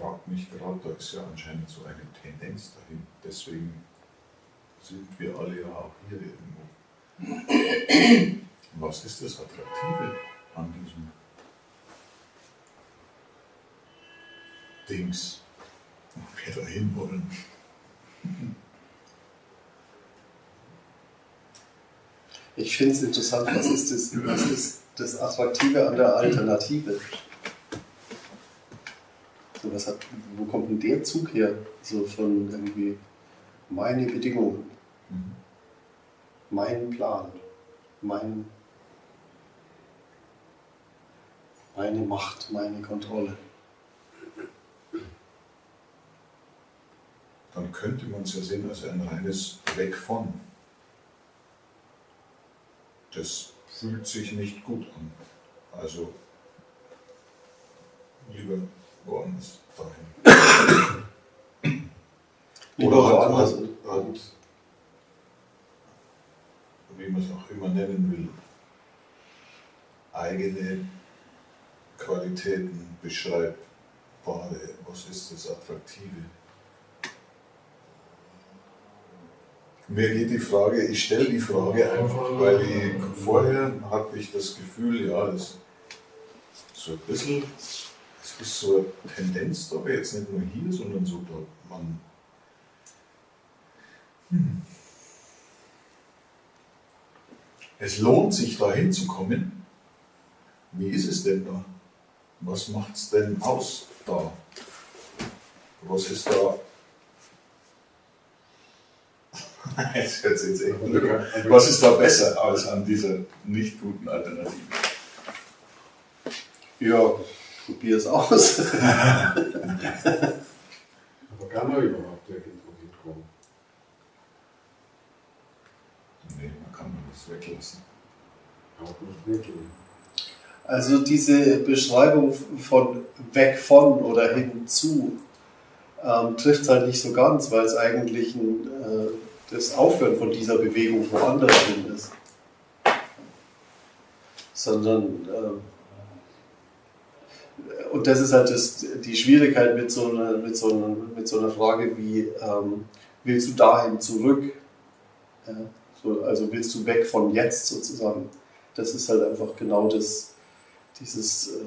frage mich gerade, da ist ja anscheinend so eine Tendenz dahin. Deswegen sind wir alle ja auch hier irgendwo. Was ist das Attraktive an diesem Dings, wo wir dahin wollen? Ich finde es interessant, was ist, das, was ist das Attraktive an der Alternative? Was hat, wo kommt denn der Zug her? So von irgendwie meine Bedingungen, Mhm. mein Plan, mein, meine Macht, meine Kontrolle. Dann könnte man es ja sehen als ein reines Weg von. Das fühlt sich nicht gut an. Also lieber woanders dahin. Oder woanders. halt, halt, wie man es auch immer nennen will, eigene Qualitäten beschreibbare. Was ist das Attraktive? Mir geht die Frage, ich stelle die Frage einfach, weil ich, vorher hatte ich das Gefühl, ja, das so ein bisschen, ist so eine Tendenz da, aber jetzt nicht nur hier, sondern so da, man hm. Es lohnt sich da hinzukommen. Wie ist es denn da? Was macht es denn aus da? Was ist da? Jetzt hört jetzt echt blöd. Was ist da besser als an dieser nicht guten Alternative? Ja, probier es aus. Aber kann man überhaupt irgendwo hinkommen? Nee, man kann das weglassen. Auch nicht wirklich. Also diese Beschreibung von weg von oder hinzu ähm, trifft halt nicht so ganz, weil es eigentlich ein, äh, das Aufhören von dieser Bewegung woanders hin ist. Sondern ähm, und das ist halt das, die Schwierigkeit mit so einer, mit so einer, mit so einer Frage wie, ähm, willst du dahin zurück? Ja, so, also willst du weg von jetzt sozusagen? Das ist halt einfach genau das, dieses, äh,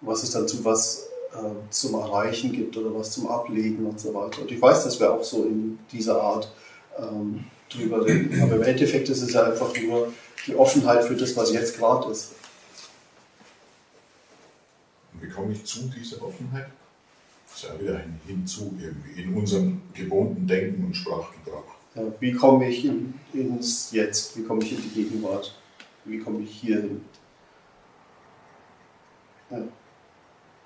was es dann zu was äh, zum Erreichen gibt oder was zum Ablegen und so weiter. Und ich weiß, dass wir auch so in dieser Art ähm, drüber reden. Aber im Endeffekt ist es ja einfach nur die Offenheit für das, was jetzt gerade ist. Komme ich zu dieser Offenheit? Das ist ja wieder Hinzu irgendwie in unserem gewohnten Denken und Sprachgebrauch. Ja, wie komme ich in, ins Jetzt? Wie komme ich in die Gegenwart? Wie komme ich hier hin? Ja.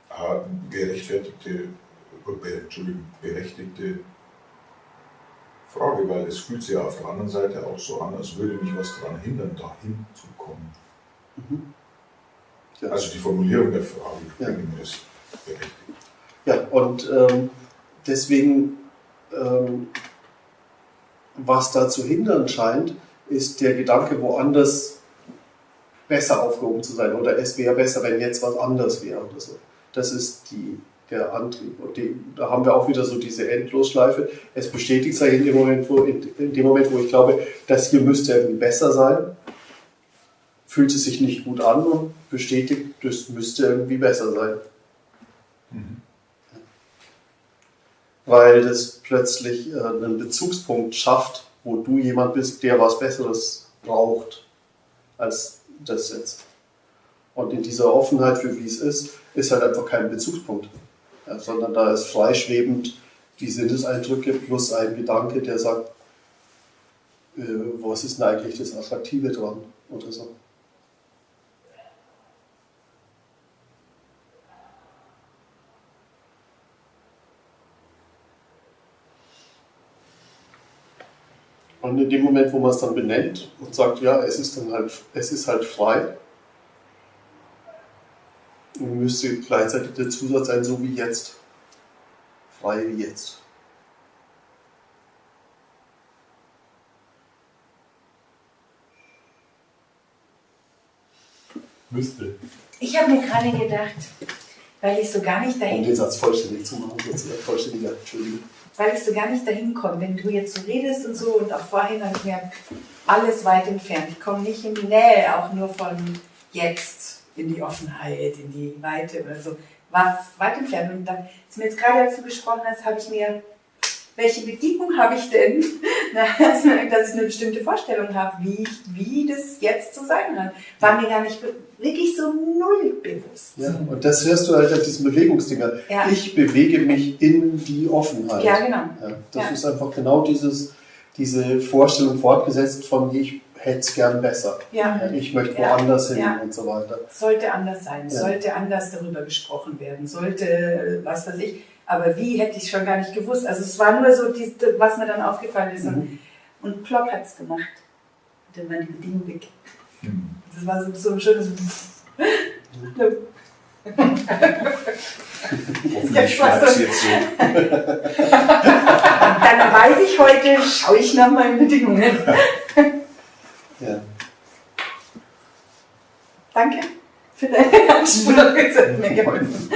Ah, gerechtfertigte, äh, be, Entschuldigung, berechtigte Frage, weil es fühlt sich ja auf der anderen Seite auch so an, als würde mich was daran hindern, dahin zu kommen. Mhm. Ja. Also die Formulierung der Frage Ja. ist berechtigt. Ja, und ähm, deswegen, ähm, was da zu hindern scheint, ist der Gedanke, woanders besser aufgehoben zu sein. Oder es wäre besser, wenn jetzt was anders wäre oder so. Das ist die, der Antrieb. Und die, da haben wir auch wieder so diese Endlosschleife. Es bestätigt sich in dem Moment, wo, in, in dem Moment, wo ich glaube, das hier müsste irgendwie besser sein, fühlt es sich nicht gut an und bestätigt, das müsste irgendwie besser sein. weil das plötzlich äh, einen Bezugspunkt schafft, wo du jemand bist, der was Besseres braucht als das jetzt. Und in dieser Offenheit für wie es ist, ist halt einfach kein Bezugspunkt, ja, sondern da ist freischwebend die Sinneseindrücke plus ein Gedanke, der sagt, äh, was ist denn eigentlich das Attraktive dran oder so. Und in dem Moment, wo man es dann benennt und sagt, ja, es ist dann halt, es ist halt frei, müsste gleichzeitig der Zusatz sein, so wie jetzt. Frei wie jetzt. Müsste. Ich habe mir gerade gedacht, weil ich so gar nicht Um dahin den Satz vollständig zu machen, sozusagen. Vollständiger, Entschuldigung. weil ich so gar nicht dahin komme. Wenn du jetzt so redest und so und auch vorhin habe ich mir alles weit entfernt. Ich komme nicht in die Nähe, auch nur von jetzt in die Offenheit, in die Weite oder so. War weit entfernt. Und dann ist mir jetzt gerade, du gesprochen hast, habe ich mir, welche Bedingung habe ich denn, Na, dass ich eine bestimmte Vorstellung habe, wie, ich- wie das jetzt zu sein hat. War mir gar nicht wirklich so null bewusst. Ja, und das hörst du halt an diesen Bewegungsdinger. Ja. Ich bewege mich in die Offenheit. Ja, genau. Ja, das Ja. ist einfach genau dieses, diese Vorstellung fortgesetzt von ich hätte es gern besser. Ja. Ich möchte Ja. woanders hin Ja. und so weiter. sollte anders sein, Ja. sollte anders darüber gesprochen werden, sollte was weiß ich. Aber wie hätte ich schon gar nicht gewusst. Also es war nur so, die, was mir dann aufgefallen ist. Und, Mhm. und Plopp hat es gemacht. Dann war die Bedingung weg. Hm. Das war so, so ein schönes. Hoffentlich bleibt es jetzt so. Dann weiß ich heute, schaue ich nach meinen Bedingungen. Ja. Danke für deine Anspruch. Das hat mir geholfen.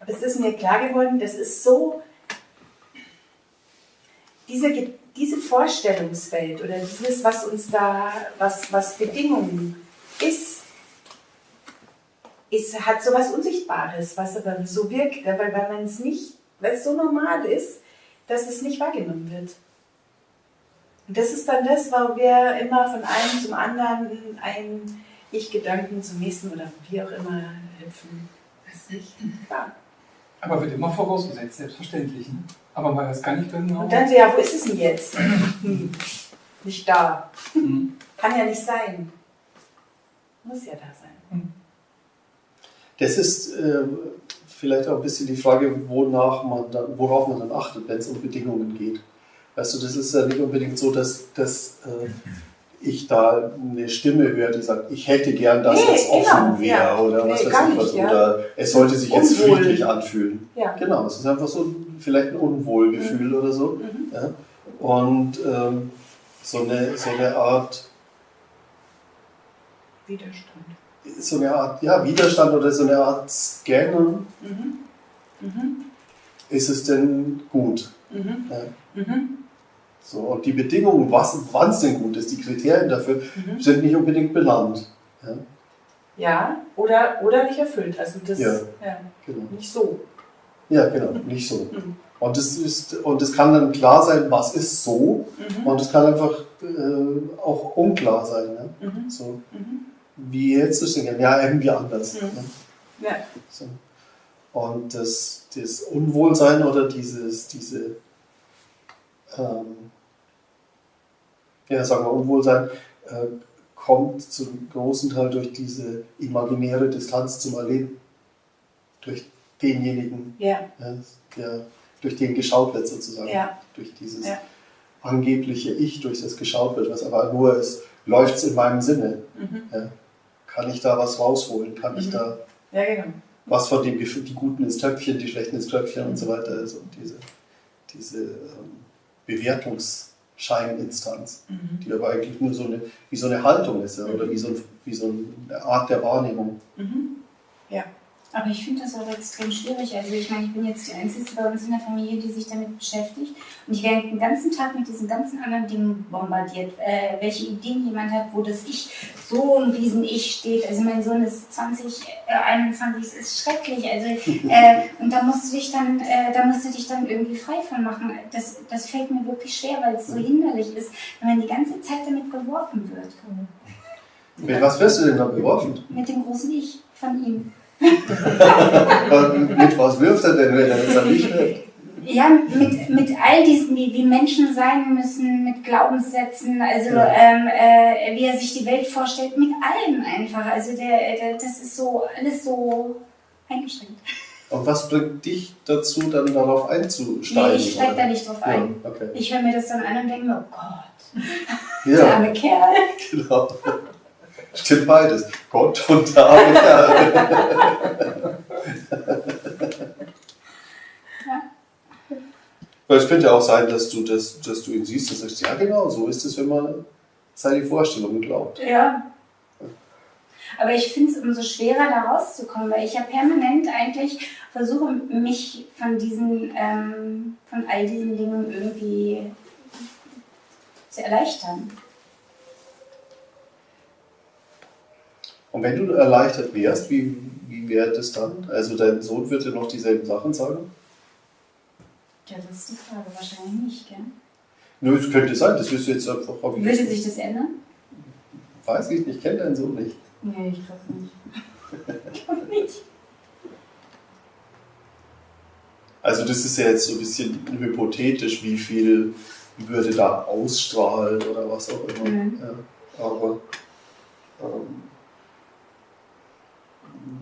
Aber es ist mir klar geworden, das ist so, diese, diese Vorstellungswelt oder dieses, was uns da, was, was Bedingungen ist, ist, hat so was Unsichtbares, was aber so wirkt, weil, weil man es nicht, weil es so normal ist, dass es nicht wahrgenommen wird. Und das ist dann das, wo wir immer von einem zum anderen, einen Ich-Gedanken zum nächsten oder wie auch immer hüpfen. Ist nicht klar. Aber wird immer vorausgesetzt, selbstverständlich. Ne? Aber man weiß gar nicht genau. Und dann so, ja, wo ist es denn jetzt? Hm, nicht da. Mhm. Kann ja nicht sein. Muss ja da sein. Das ist äh, vielleicht auch ein bisschen die Frage, wonach man dann, worauf man dann achtet, wenn es um Bedingungen geht. Weißt du, das ist ja nicht unbedingt so, dass, dass äh, ich da eine Stimme höre, die sagt, ich hätte gern, dass Nee, es offen genau, wäre ja. oder was Nee, weiß gar ich nicht, was. ja. Oder es sollte sich jetzt Unwohl. friedlich anfühlen. Ja. Genau, es ist einfach so vielleicht ein Unwohlgefühl oder so. Mhm. Und ähm, so, eine, so eine Art Widerstand. so eine Art ja, Widerstand oder so eine Art Scannen, Mhm. Mhm. ist es denn gut? Mhm. Ja. So, und die Bedingungen, wann es denn gut ist, die Kriterien dafür, Mhm. sind nicht unbedingt benannt. Ja, Ja, oder, oder nicht erfüllt. Also das Ja. ja, genau. nicht so. Ja, genau, nicht so. Mhm. Und es, ist, und es kann dann klar sein, was ist so, Mhm. und es kann einfach äh, auch unklar sein. Mhm. So, Mhm. wie jetzt ist es denn? Ja, irgendwie anders. Ja? Ja. So. Und das, das Unwohlsein oder dieses, diese, ähm, ja, sagen wir Unwohlsein, äh, kommt zum großen Teil durch diese imaginäre Distanz zum Erleben. Durch denjenigen, Ja, ja, der, durch den geschaut wird sozusagen. ja, Durch dieses angebliche Ich, durch das geschaut wird, was aber nur ist, läuft es in meinem Sinne. mhm. Kann ich da was rausholen? Kann ich Mhm. da ja, genau. was von dem die Guten ins Töpfchen, die Schlechten ins Töpfchen Mhm. und so weiter und diese, diese ähm, Bewertungsscheininstanz, Mhm. die aber eigentlich nur so eine, wie so eine Haltung ist ja, oder wie so, ein, wie so eine Art der Wahrnehmung. Mhm. Aber ich finde das auch extrem schwierig. Also ich meine, ich bin jetzt die Einzige bei uns in der Familie, die sich damit beschäftigt. Und ich werde den ganzen Tag mit diesen ganzen anderen Dingen bombardiert. Äh, welche Ideen jemand hat, wo das Ich, so ein Riesen-Ich steht. Also mein Sohn ist 20, äh, 21, es ist schrecklich. Also, äh, und da musst du dich dann, äh, da musst du dich dann irgendwie frei von machen. Das, das fällt mir wirklich schwer, weil es so hinderlich ist, wenn man die ganze Zeit damit geworfen wird. Mit was wirst du denn da beworfen? Mit dem großen Ich von ihm. Ähm, mit was wirft er denn, wenn er an dich wirft? Ja, mit, mit all diesen, wie, wie Menschen sein müssen, mit Glaubenssätzen, also Ja. ähm, äh, wie er sich die Welt vorstellt, mit allem einfach. Also der, der, das ist so alles so eingeschränkt. Und was bringt dich dazu, dann darauf einzusteigen? Nee, ich steige da nicht drauf Ja, ein. okay. Ich höre mir das dann an und denke mir, oh Gott, der Ja, arme Kerl. genau. Stimmt beides. Gott und David. Weil es könnte ja auch sein, dass du, das, dass du ihn siehst und sagst, ja genau, so ist es, wenn man seine Vorstellungen glaubt. Ja. Aber ich finde es umso schwerer, da rauszukommen, weil ich ja permanent eigentlich versuche, mich von diesen, ähm, von all diesen Dingen irgendwie zu erleichtern. Und wenn du erleichtert wärst, wie, wie wäre das dann? Also dein Sohn würde noch dieselben Sachen sagen? Ja, das ist die Frage. Wahrscheinlich nicht, gell? Nö, es könnte sein, das wirst du jetzt einfach auf Würde sich das ändern? Weiß ich nicht, ich kenne deinen Sohn nicht. Nee, ich glaube nicht. ich glaube nicht. Also das ist ja jetzt so ein bisschen hypothetisch, wie viel würde da ausstrahlen oder was auch immer. Mhm. Ja, aber ähm,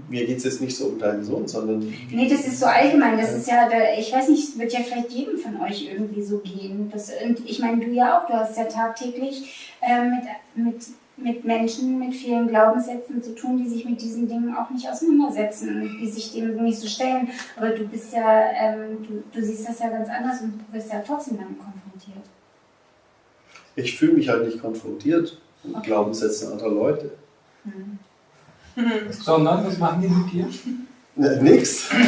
mir geht es jetzt nicht so um deinen Sohn, sondern Nee, das ist so allgemein. Das ist ja, ich weiß nicht, es wird ja vielleicht jedem von euch irgendwie so gehen. Das, und ich meine, du ja auch, du hast ja tagtäglich äh, mit, mit, mit Menschen mit vielen Glaubenssätzen zu tun, die sich mit diesen Dingen auch nicht auseinandersetzen und die sich dem nicht so stellen. Aber du bist ja, ähm, du, du siehst das ja ganz anders und du wirst ja trotzdem damit konfrontiert. ich fühle mich halt nicht konfrontiert mit Okay. Glaubenssätzen anderer Leute. Mhm. Sondern, was machen die mit dir? Nix.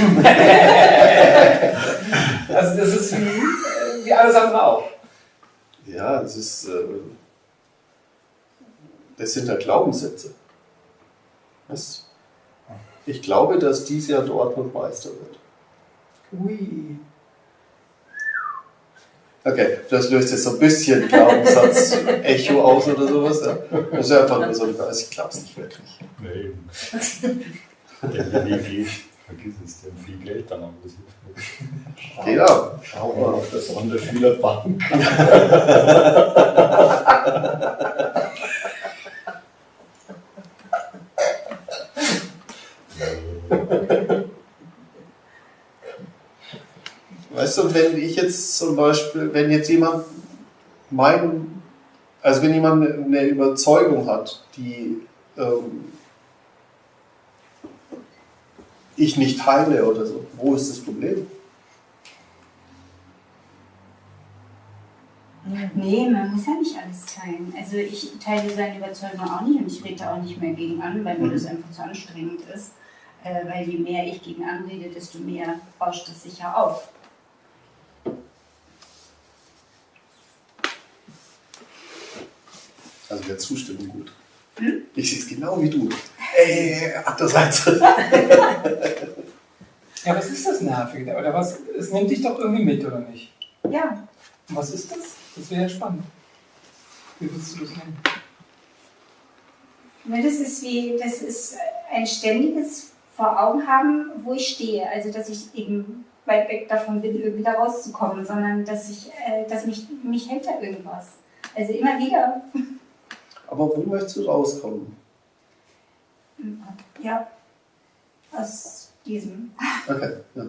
Also das ist wie, äh, wie alles andere auch. Ja, das ist. Äh, das sind ja Glaubenssätze. Was? Ich glaube, dass dies ja dort noch Meister wird. Ui. Okay, das löst jetzt so ein bisschen Glaubenssatz-Echo aus oder sowas. Ja? Das ist einfach nur so ein ich glaube es nicht wirklich. Nee. Der Weg geht, vergiss es, der hat viel Geld dann, aber das hilft nicht. Genau. Schau mal auf der Sonderschülerbank. Weißt du, wenn ich jetzt zum Beispiel, wenn jetzt jemand mein, also wenn jemand eine Überzeugung hat, die ähm, ich nicht teile oder so, wo ist das Problem? Nee, man muss ja nicht alles teilen. Also ich teile seine Überzeugung auch nicht und ich rede auch nicht mehr gegen an, weil mir das einfach zu anstrengend ist. Äh, weil je mehr ich gegen anrede, desto mehr bauscht es sich ja auf. Also wäre Zustimmung gut. Hm? Ich sehe es genau wie du. Ey, andererseits. Ja, was ist das Nervige? Oder was? Es nimmt dich doch irgendwie mit, oder nicht? Ja, Und was ist das? Das wäre ja spannend. Wie würdest du das nennen? das ist wie, das ist ein ständiges vor Augen haben, wo ich stehe. Also dass ich eben weit weg davon bin, irgendwie da rauszukommen, sondern dass ich, äh, dass mich, mich hält da irgendwas. Also immer wieder. Aber wo möchtest du rauskommen? Ja, aus diesem. Okay, ja.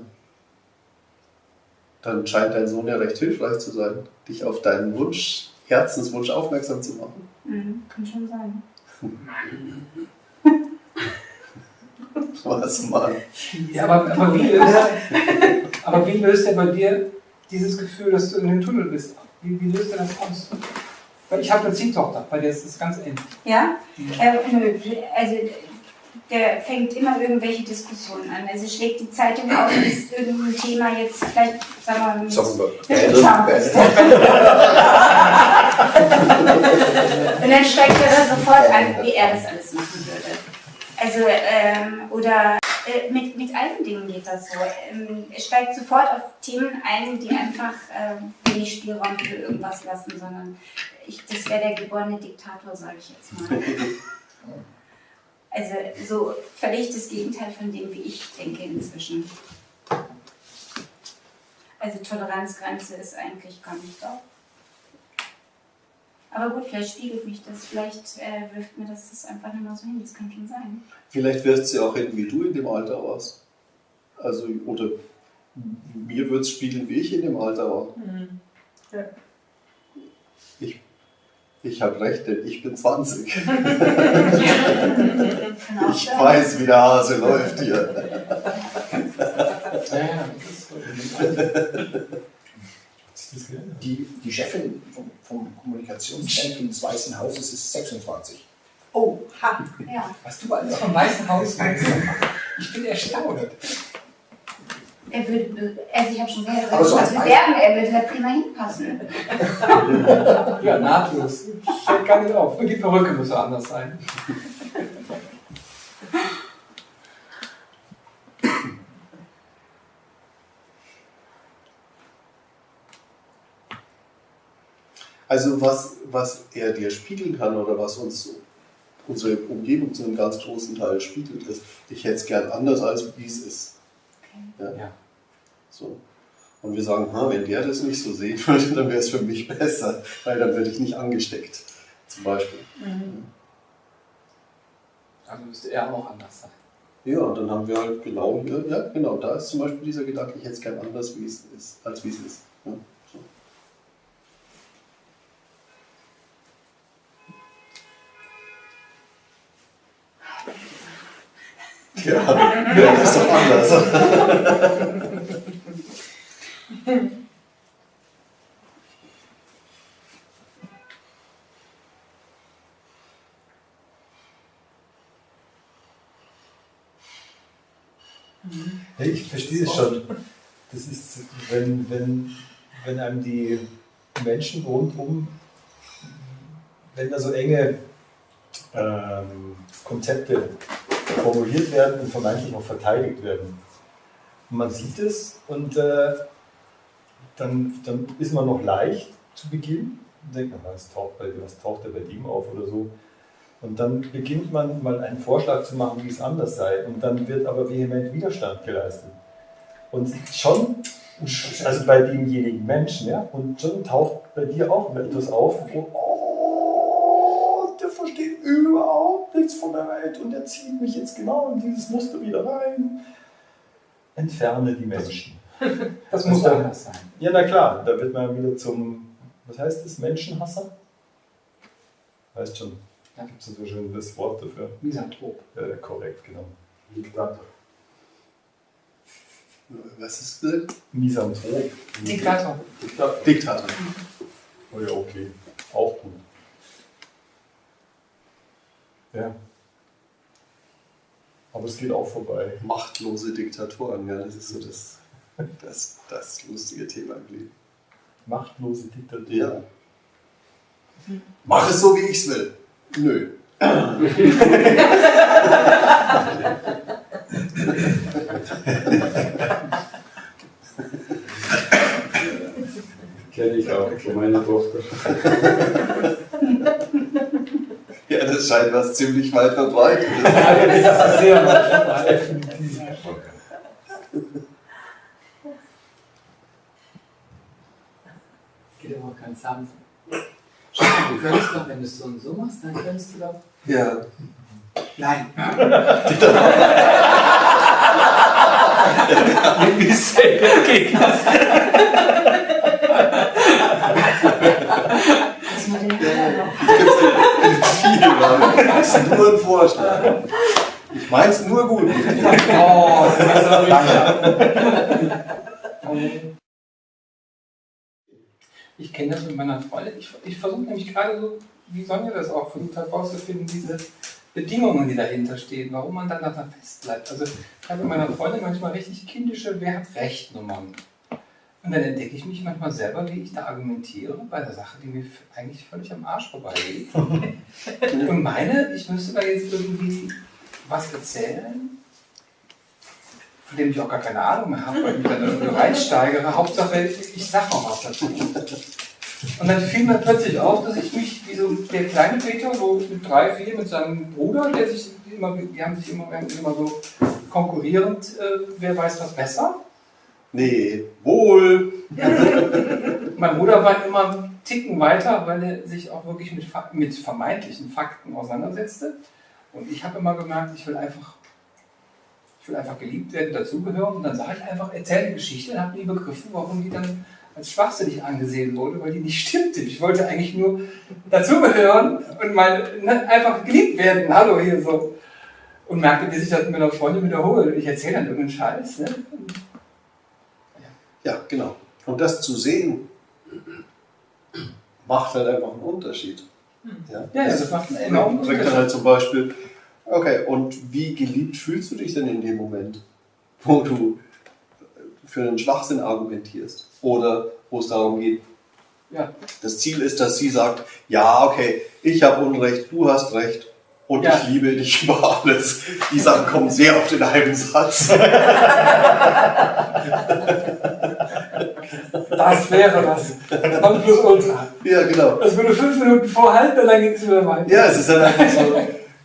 Dann scheint dein Sohn ja recht hilfreich zu sein, dich auf deinen Wunsch, Herzenswunsch aufmerksam zu machen. Mhm, kann schon sein. Was, Mann? Ja, aber, aber, wie löst, aber wie löst er bei dir dieses Gefühl, dass du in den Tunnel bist? Wie, wie löst er das aus? Ich habe eine Ziehtochter, bei der ist es ganz ähnlich. Ja? Äh, nö, also der fängt immer irgendwelche Diskussionen an. Also schlägt die Zeitung auf, ist irgendein Thema jetzt vielleicht, sagen wir mal. Und dann steigt er sofort an, wie er das alles machen würde. Also, ähm, oder äh, mit, mit allen Dingen geht das so. Ähm, er steigt sofort auf Themen ein, die einfach ähm, wenig Spielraum für irgendwas lassen, sondern ich, das wäre der geborene Diktator, sage ich jetzt mal. Also so völlig das Gegenteil von dem, wie ich denke inzwischen. Also Toleranzgrenze ist eigentlich gar nicht da. Aber gut, vielleicht spiegelt mich das, vielleicht äh, wirft mir das, das einfach nicht mal so hin, das kann schon sein. Vielleicht wirst du ja auch hin, wie du in dem Alter warst. Also, oder mir wird es spiegeln, wie ich in dem Alter war. Mhm. Ja. Ich, ich habe recht, denn ich bin 20. Kann auch Ich weiß, wie der Hase läuft hier. Ja, ja, das ist Die, die Chefin vom, vom Kommunikationszentrum des Weißen Hauses ist 26. Oh, ha. Ja. Was du alles vom Weißen Haus weißt. Ich bin erstaunt. Er würde, also ich habe schon sehr Aber so was bewerben, er würde da prima hinpassen. Ja, nahtlos. Fällt gar nicht auf. Und die Perücke muss so anders sein. Also was, was er dir spiegeln kann oder was uns so, unsere Umgebung zu einem ganz großen Teil spiegelt, ist, ich hätte es gern anders, als wie es ist. Ja? Ja. So. Und wir sagen, wenn der das nicht so sehen würde, dann wäre es für mich besser, weil dann werde ich nicht angesteckt. Zum Beispiel. Also müsste er auch anders sein. Ja, und dann haben wir halt genau hier, ja, genau, da ist zum Beispiel dieser Gedanke, ich hätte es gern anders, wie es ist, als wie es ist. Ja, Ja, ja, das ist doch anders. Ja, ich verstehe es schon. Das ist, wenn, wenn, wenn einem die Menschen rundum, wenn da so enge ähm, Konzepte formuliert werden und vermeintlich auch verteidigt werden. Und man sieht es und äh, dann, dann ist man noch leicht zu Beginn und denkt, was taucht, bei, was taucht da bei ihm auf oder so. Und dann beginnt man mal einen Vorschlag zu machen, wie es anders sei. Und dann wird aber vehement Widerstand geleistet. Und schon, also bei demjenigen Menschen, ja, und schon taucht bei dir auch etwas auf, wo, oh, der versteht überhaupt nichts von der Welt und der zieht mich jetzt genau in dieses Muster wieder rein. Entferne die Menschen. Das muss Also- anders sein. Ja, na klar, da wird man wieder zum, was heißt das, Menschenhasser? Weißt schon, Ja. gibt es so schön das Wort dafür. Misanthrop. Äh, korrekt, genau. Diktator. Was ist das? Misanthrop. Diktator. Diktator. Oh ja, okay. Auch gut. Ja. Aber es geht auch vorbei. Machtlose Diktatoren, ja, das ist so das, das, das lustige Thema im Leben. Machtlose Diktatur. Ja. Mach es so, wie ich es will. Nö. Kenne ich auch von meiner Tochter. Scheint was ziemlich weit verbreitet. Das ist sehr manchmal. Geht aber auch ganz sanft. Du könntest doch, wenn du es so und so machst, dann könntest du doch. Ja. Nein. Wie selten geht das? Das mit den Kindern noch. Viel, Mann. Das ist nur ein Vorschlag. Ich mein's nur gut. Oh, lange. Ich kenne das mit meiner Freundin. Ich, ich versuche nämlich gerade so, wie Sonja das auch versucht hat, rauszufinden, diese Bedingungen, die dahinter stehen, warum man dann da fest bleibt. Also ich habe mit meiner Freundin manchmal richtig kindische Wer hat Recht Nummern. Und dann entdecke ich mich manchmal selber, wie ich da argumentiere bei der Sache, die mir eigentlich völlig am Arsch vorbeigeht. Und meine, ich müsste da jetzt irgendwie was erzählen, von dem ich auch gar keine Ahnung mehr habe, weil ich mich dann irgendwie reinsteigere. Hauptsache, ich sag noch was dazu. Und dann fiel mir plötzlich auf, dass ich mich, wie so der kleine Peter, so mit drei, vier, mit seinem Bruder, der sich immer, die haben sich immer, immer so konkurrierend, äh, wer weiß was besser. Nee, wohl. Mein Bruder war immer einen Ticken weiter, weil er sich auch wirklich mit, mit vermeintlichen Fakten auseinandersetzte. Und ich habe immer gemerkt, ich will einfach, ich will einfach geliebt werden, dazugehören. Und dann sage ich einfach, erzähle Geschichte und habe nie begriffen, warum die dann als schwachsinnig angesehen wurde, weil die nicht stimmte. Ich wollte eigentlich nur dazugehören und mal ne, einfach geliebt werden. Hallo hier so. Und merkte, wie sich das mit einer Freundin wiederholt. Ich erzähle dann irgendeinen Scheiß. Ne? Ja, genau. Und das zu sehen, macht halt einfach einen Unterschied. Ja, Ja, ja, das macht einen enormen bringt dann Unterschied. halt zum Beispiel, okay, und wie geliebt fühlst du dich denn in dem Moment, wo du für einen Schwachsinn argumentierst oder wo es darum geht, Ja. das Ziel ist, dass sie sagt, ja, okay, ich habe Unrecht, du hast Recht und Ja. ich liebe dich über alles. Die Sachen kommen sehr auf den halben Satz. Das wäre das. Nonplusultra. ja, genau. Das würde fünf Minuten vorhalten, und dann geht es wieder weiter. Ja, es ist halt einfach so,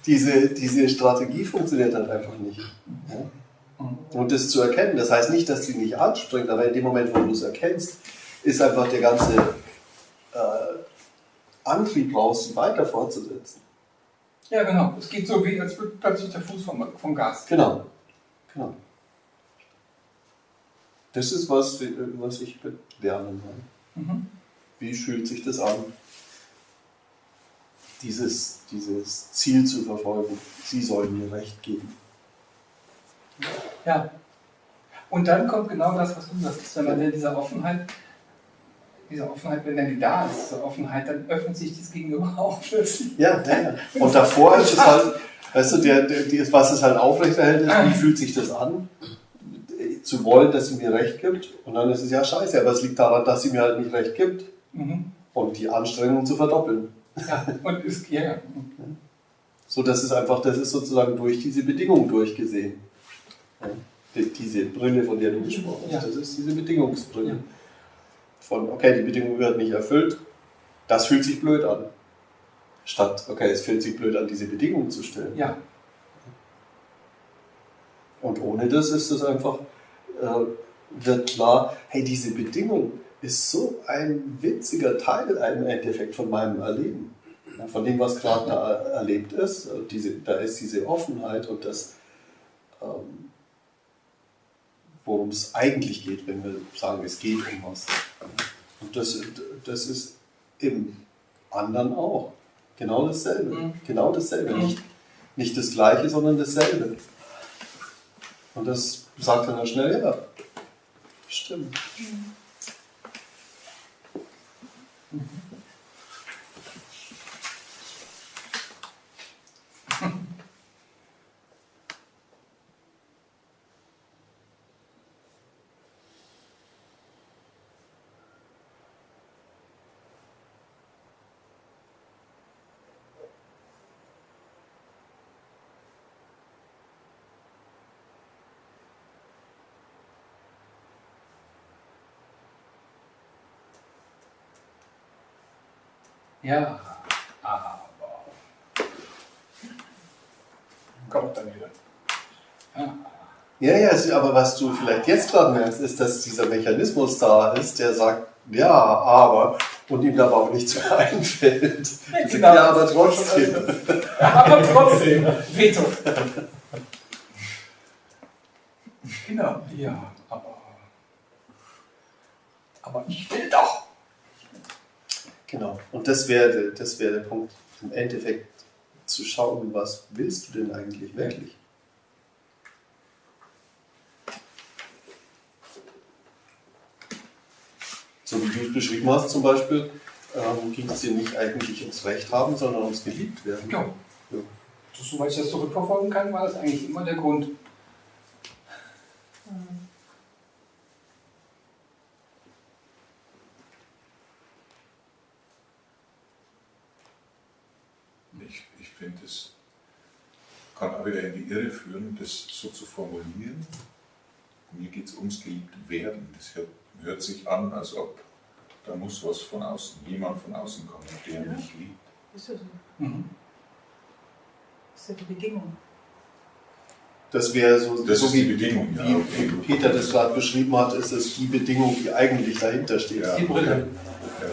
diese, diese Strategie funktioniert halt einfach nicht. Ja? Und das zu erkennen, das heißt nicht, dass sie nicht anspringt, aber in dem Moment, wo du es erkennst, ist einfach der ganze äh, Antrieb raus, weiter fortzusetzen. Ja, genau. Es geht so, wie als würde plötzlich der Fuß vom, vom Gas. Genau. genau. Das ist was, was ich Lernen meine. Mhm. Wie fühlt sich das an, dieses, dieses Ziel zu verfolgen? Sie sollen mir Recht geben. Ja. Und dann kommt genau das, was du sagst. Wenn man in dieser Offenheit, diese Offenheit, wenn dann die da ist, diese Offenheit, dann öffnet sich das Gegenüber auch plötzlich. Ja, ja, ja. Und davor ist es halt, weißt du, der, der, was es halt aufrechterhält, ist, wie fühlt sich das an, zu wollen, dass sie mir Recht gibt. Und dann ist es ja scheiße, aber es liegt daran, dass sie mir halt nicht Recht gibt. Mhm. Und die Anstrengung zu verdoppeln. Ja, und ist, ja, ja. So, das ist einfach, das ist sozusagen durch diese Bedingung durchgesehen. Ja. Die- Diese Brille, von der du gesprochen hast, Ja. das ist diese Bedingungsbrille. Von, okay, die Bedingung wird nicht erfüllt, das fühlt sich blöd an. Statt, okay, es fühlt sich blöd an, diese Bedingung zu stellen. ja. Und ohne das ist es einfach, äh, wird klar, hey, diese Bedingung ist so ein witziger Teil im Endeffekt von meinem Erleben. Ja, von dem, was gerade da erlebt ist. Diese, da ist diese Offenheit und das, ähm, worum es eigentlich geht, wenn wir sagen, es geht um was. Und das, das ist im anderen auch. Genau dasselbe. Mhm. Genau dasselbe. Mhm. Nicht, nicht das Gleiche, sondern dasselbe. Und das sagt dann schnell, ja, stimmt. Ja, aber. Kommt dann wieder. Ja. Ja, ja, aber was du vielleicht jetzt gerade merkst, ist, dass dieser Mechanismus da ist, der sagt, ja, aber, und ihm aber auch nichts mehr einfällt. Genau. Ja, aber trotzdem. Aber trotzdem, Veto. Genau, ja, aber. Aber ich. Genau. Und das wäre das wäre der Punkt, im Endeffekt zu schauen, was willst du denn eigentlich wirklich? So wie du es beschrieben hast zum Beispiel, ähm, ging es dir nicht eigentlich ums Recht haben, sondern ums geliebt werden. Ja. Ja. Soweit ich das zurückverfolgen kann, war das eigentlich immer der Grund. Ich, ich finde, es kann auch wieder in die Irre führen, das so zu formulieren. Mir geht es ums geliebt werden. Das hört, hört sich an, als ob da muss was von außen, jemand von außen kommen, der Ja. mich liebt. Ist ja so. Mhm. Ist ja die Bedingung. Das wäre so, Das so ist wie, die Bedingung, ja, wie okay. Peter das gerade beschrieben hat, ist es die Bedingung, die eigentlich dahinter steht. Ja. Die Brille. Ja.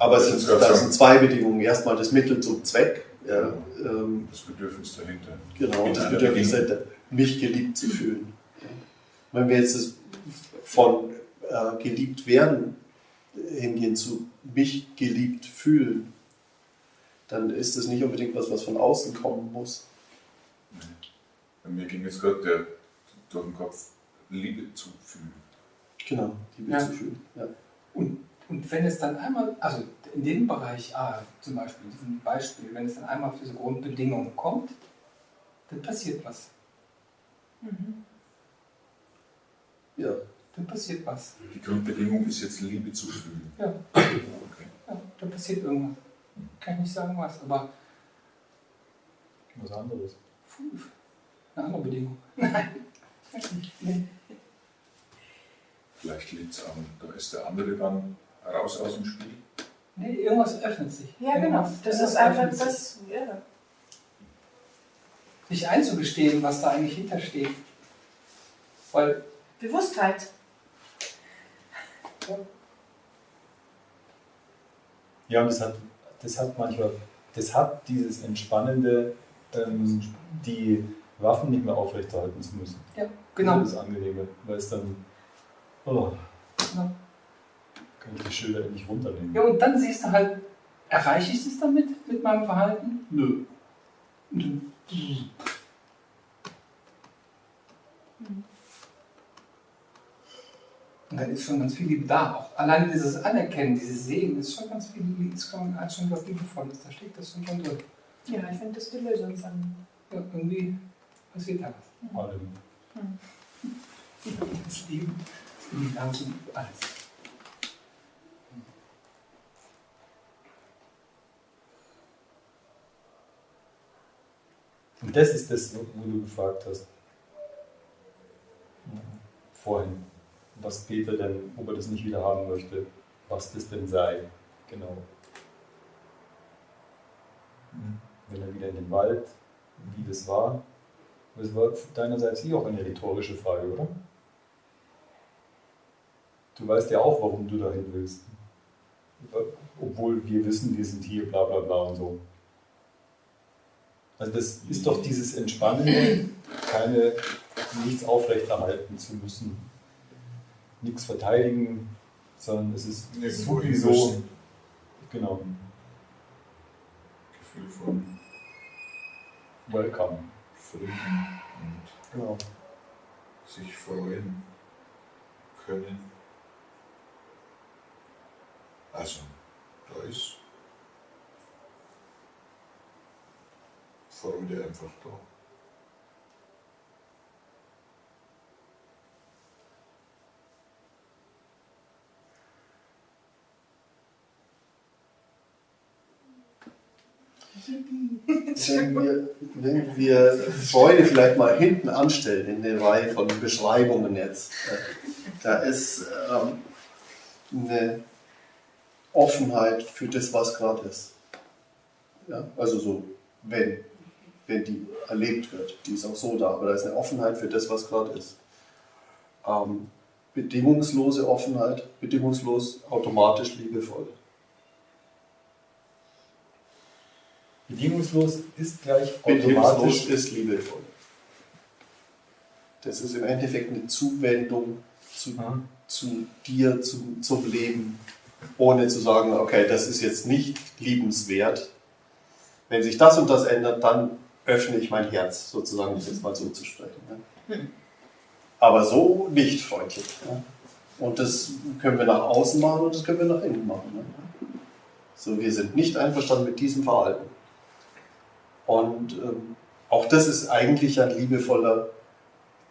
Aber es Das sind, Gott da sei sind zwei Bedingungen. Erstmal das Mittel zum Zweck. Ja, ähm, Das Bedürfnis dahinter. genau, das Bedürfnis dahinter, mich geliebt zu fühlen. Wenn wir jetzt das von äh, geliebt werden hingehen zu mich geliebt fühlen, dann ist das nicht unbedingt was, was von außen kommen muss. Bei mir ging jetzt gerade der durch den Kopf Liebe zu fühlen. Genau, Liebe Ja. zu fühlen. Ja. Und, und wenn es dann einmal, also in dem Bereich A zum Beispiel, in diesem Beispiel, wenn es dann einmal auf diese Grundbedingungen kommt, dann passiert was. Ja. Dann passiert was. Die Grundbedingung ist jetzt Liebe zu fühlen. Ja, Okay. ja dann passiert irgendwas. Kann ich nicht sagen was, aber Was anderes. puh, eine andere Bedingung. Nein. Vielleicht liegt es an, da ist der andere dann raus aus dem Spiel. nee, irgendwas öffnet sich. Ja, genau. Das ist einfach das. Ja. Sich einzugestehen, was da eigentlich hintersteht. Weil Bewusstheit. Ja, und das hat, das hat manchmal, das hat dieses Entspannende, ähm, die Waffen nicht mehr aufrechterhalten zu müssen. Ja, genau. Das ist das Angenehme, weil es dann, oh, Ja. Kann ich die Schilder endlich runternehmen. Ja, und dann siehst du halt, erreiche ich das damit, mit meinem Verhalten? Nö. Und dann- Und dann ist schon ganz viel Liebe da. Auch allein dieses Anerkennen, dieses Sehen, ist schon ganz viel Liebe, ist schon, hat schon was Liebevolles. Da steckt das schon drin. Ja, ich finde das die Lösung. Ja, irgendwie passiert da was. Allem. Das Leben, das Universum, alles. Und das ist das, wo du gefragt hast. Vorhin. Was Peter denn, ob er das nicht wieder haben möchte, was das denn sei. Genau. Wenn er wieder in den Wald, wie das war. Das war deinerseits eh auch eine rhetorische Frage, oder? Du weißt ja auch, warum du dahin willst. Obwohl wir wissen, wir sind hier, bla bla bla und so. Also das ist doch dieses Entspannende, keine, nichts aufrechterhalten zu müssen, nichts verteidigen, sondern es ist Irgendwo sowieso, genau, Gefühl von welcome. Frieden und Genau. sich freuen können. Also, da ist Freude einfach da. Wenn wir, wenn wir Freude vielleicht mal hinten anstellen in der Reihe von Beschreibungen jetzt, äh, da ist ähm, eine Offenheit für das, was gerade ist. Ja, also so, wenn, wenn die erlebt wird, die ist auch so da, aber da ist eine Offenheit für das, was gerade ist. Ähm, bedingungslose Offenheit, bedingungslos, automatisch liebevoll. Bedingungslos ist gleich Bedingungslos automatisch. ist liebevoll. Das ist im Endeffekt eine Zuwendung zu, Ja. zu dir, zu, zum Leben, ohne zu sagen, okay, das ist jetzt nicht liebenswert. Wenn sich das und das ändert, dann öffne ich mein Herz, sozusagen, um es jetzt mal so zu sprechen. Ja. Aber so nicht freundlich. Ja. Und das können wir nach außen machen und das können wir nach innen machen. Ja. So, wir sind nicht einverstanden mit diesem Verhalten. Und ähm, auch das ist eigentlich ein liebevoller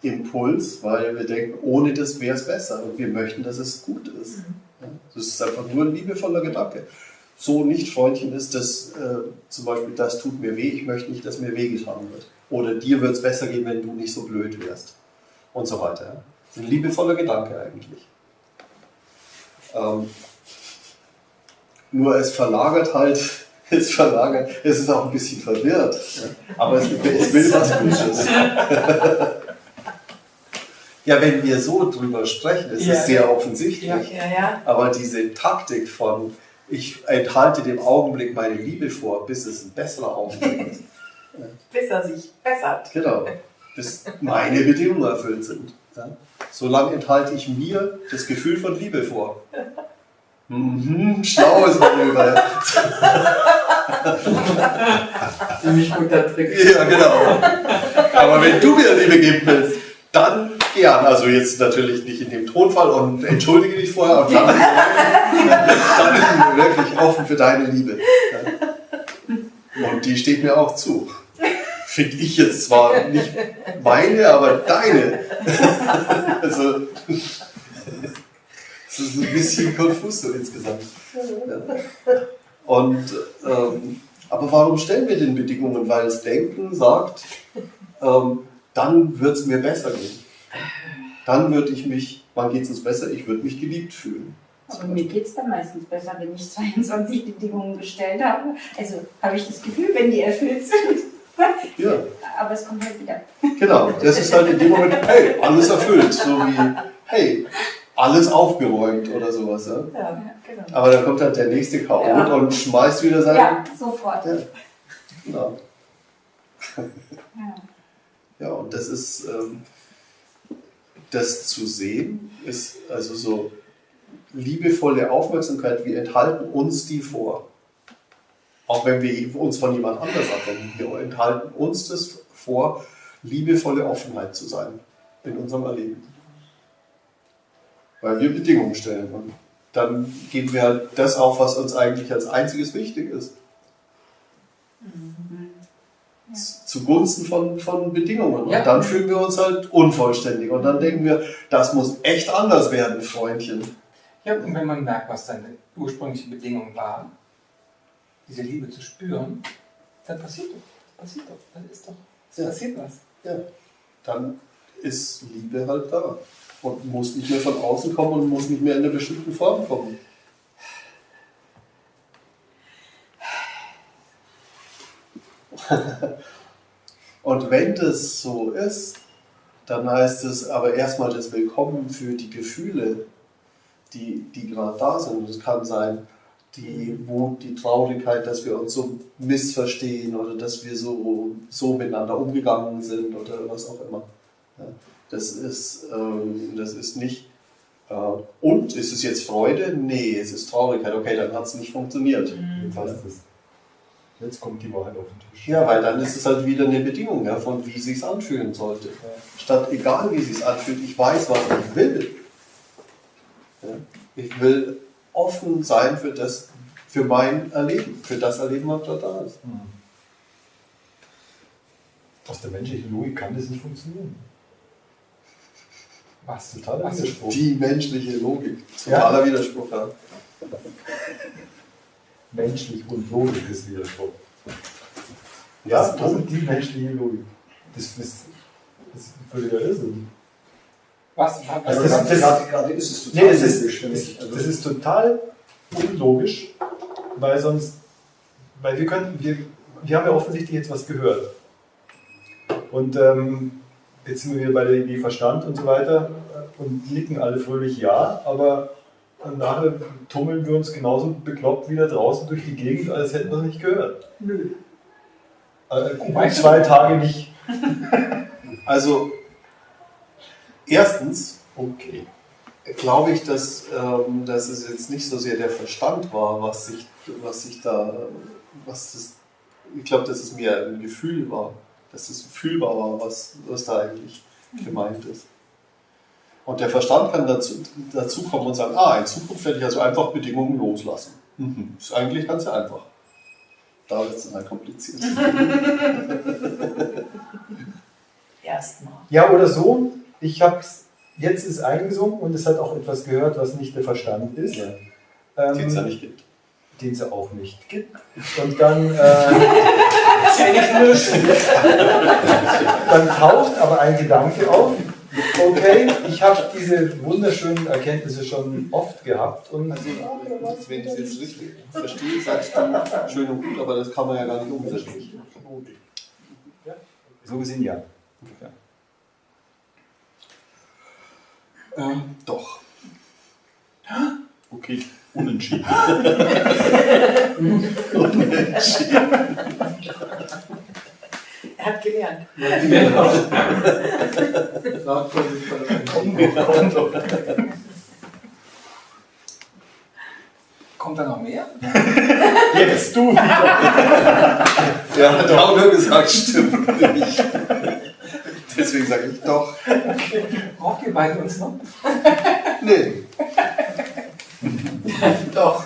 Impuls, weil wir denken, ohne das wäre es besser und wir möchten, dass es gut ist. Das ist einfach nur ein liebevoller Gedanke. So nicht Freundchen ist das äh, zum Beispiel, das tut mir weh, ich möchte nicht, dass mir wehgetan wird. Oder dir wird es besser gehen, wenn du nicht so blöd wärst. Und so weiter. Das ist ein liebevoller Gedanke eigentlich. Ähm, nur es verlagert halt, es verlagert, es ist auch ein bisschen verwirrt. Aber es, es will was Gutes. Ja, wenn wir so drüber sprechen, ist Ja. es sehr offensichtlich. Ja, ja. Aber diese Taktik von, ich enthalte dem Augenblick meine Liebe vor, bis es ein besserer Augenblick ist. Bis er sich bessert. Genau. Bis meine Bedingungen erfüllt sind. Ja? Solange enthalte ich mir das Gefühl von Liebe vor. Mhm, schlaues Manöver. Ziemlich guter Trick. Ja, genau. Aber wenn du mir Liebe geben willst, dann Ja, also jetzt natürlich nicht in dem Tonfall und entschuldige dich vorher und dann, dann bin ich wirklich offen für deine Liebe. Und die steht mir auch zu. Finde ich jetzt zwar nicht meine, aber deine. Also, das ist ein bisschen konfus so insgesamt. Und, ähm, aber warum stellen wir den Bedingungen? Weil das Denken sagt, ähm, dann wird es mir besser gehen. Dann würde ich mich, wann geht es uns besser? Ich würde mich geliebt fühlen. Aber mir geht es dann meistens besser, wenn ich 22 Bedingungen gestellt habe. Also habe ich das Gefühl, wenn die erfüllt sind. Ja, Aber es kommt halt wieder. genau. Das ist halt in dem Moment, hey, alles erfüllt. So wie, hey, alles aufgeräumt oder sowas. Ja? Ja, genau. Aber dann kommt halt der nächste Chaot Ja. und schmeißt wieder sein. Ja, sofort. Ja. Genau. Ja. Ja, und das ist, ähm, das zu sehen, ist also so liebevolle Aufmerksamkeit, wir enthalten uns die vor. Auch wenn wir uns von jemand anders abwenden, wir enthalten uns das vor, liebevolle Offenheit zu sein in unserem Erleben. Weil wir Bedingungen stellen. Und dann geben wir halt das auf, was uns eigentlich als einziges wichtig ist. Zugunsten von, von Bedingungen. Und Ja. dann fühlen wir uns halt unvollständig. Und dann denken wir, das muss echt anders werden, Freundchen. Ja, und wenn man merkt, was seine ursprüngliche Bedingung war, diese Liebe zu spüren, dann passiert doch. Passiert doch. Dann ist doch. Es Ja. passiert was. Ja. Dann ist Liebe halt da. Und muss nicht mehr von außen kommen und muss nicht mehr in einer bestimmten Form kommen. Und wenn das so ist, dann heißt es aber erstmal das Willkommen für die Gefühle, die, die gerade da sind. Das kann sein, die Wut, die Traurigkeit, dass wir uns so missverstehen oder dass wir so, so miteinander umgegangen sind oder was auch immer. Das, ist, ähm, das ist nicht. Äh, und ist es jetzt Freude? Nee, es ist Traurigkeit. Okay, dann hat es nicht funktioniert. Hast du es. Jetzt kommt die Wahrheit auf den Tisch. Ja, weil dann ist es halt wieder eine Bedingung ja, von wie sich anfühlen sollte. Statt egal wie sich anfühlt, ich weiß, was ich will. Ja, ich will offen sein für das, für mein Erleben, für das Erleben, was da da ist. Hm. Aus der menschlichen Logik kann das nicht funktionieren. Was? Totaler Was? Widerspruch. Die menschliche Logik. Ja. Totaler Widerspruch. Ja. Menschlich und Logik ist Widerspruch. Ja, das, das ist die menschliche Logik. Das, das, das ist völliger Irrsinn. Was? Also das- gerade, das- gerade, gerade ist es total Nee, das ist, Also, das ist total unlogisch, weil sonst, weil wir können, wir, wir haben ja offensichtlich jetzt was gehört. Und ähm, jetzt sind wir wieder bei der Idee Verstand und so weiter und nicken alle fröhlich ja, aber nachher tummeln wir uns genauso bekloppt wieder draußen durch die Gegend, als hätten wir es nicht gehört. Nö. Äh, gut, zwei Tage nicht. Also, erstens Okay. glaube ich, dass, ähm, dass es jetzt nicht so sehr der Verstand war, was sich, was sich da, was das, ich glaube, dass es mehr ein Gefühl war, dass es fühlbar war, was, was da eigentlich gemeint ist. Und der Verstand kann dazu, dazu kommen und sagen, ah, in Zukunft werde ich also einfach Bedingungen loslassen. Mhm. Ist eigentlich ganz einfach. Da wird es dann halt kompliziert. Erstmal. Ja, oder so. Ich habe es, jetzt ist eingesungen und es hat auch etwas gehört, was nicht der Verstand ist. Ja. Ähm, Den es ja nicht gibt. den es auch nicht gibt. Und dann, äh, dann taucht aber ein Gedanke auf, okay, ich habe diese wunderschönen Erkenntnisse schon oft gehabt und Also, wenn ich es jetzt richtig verstehe, sagst du schön und gut, aber das kann man ja gar nicht umsetzen. so gesehen ja. Ähm, doch. Okay, unentschieden. Er hat gelernt. Kommt da noch mehr? Jetzt du wieder. Ja, hat auch nur gesagt, stimmt nicht. Deswegen sage ich doch. Braucht ihr beiden uns noch? Nee. Doch.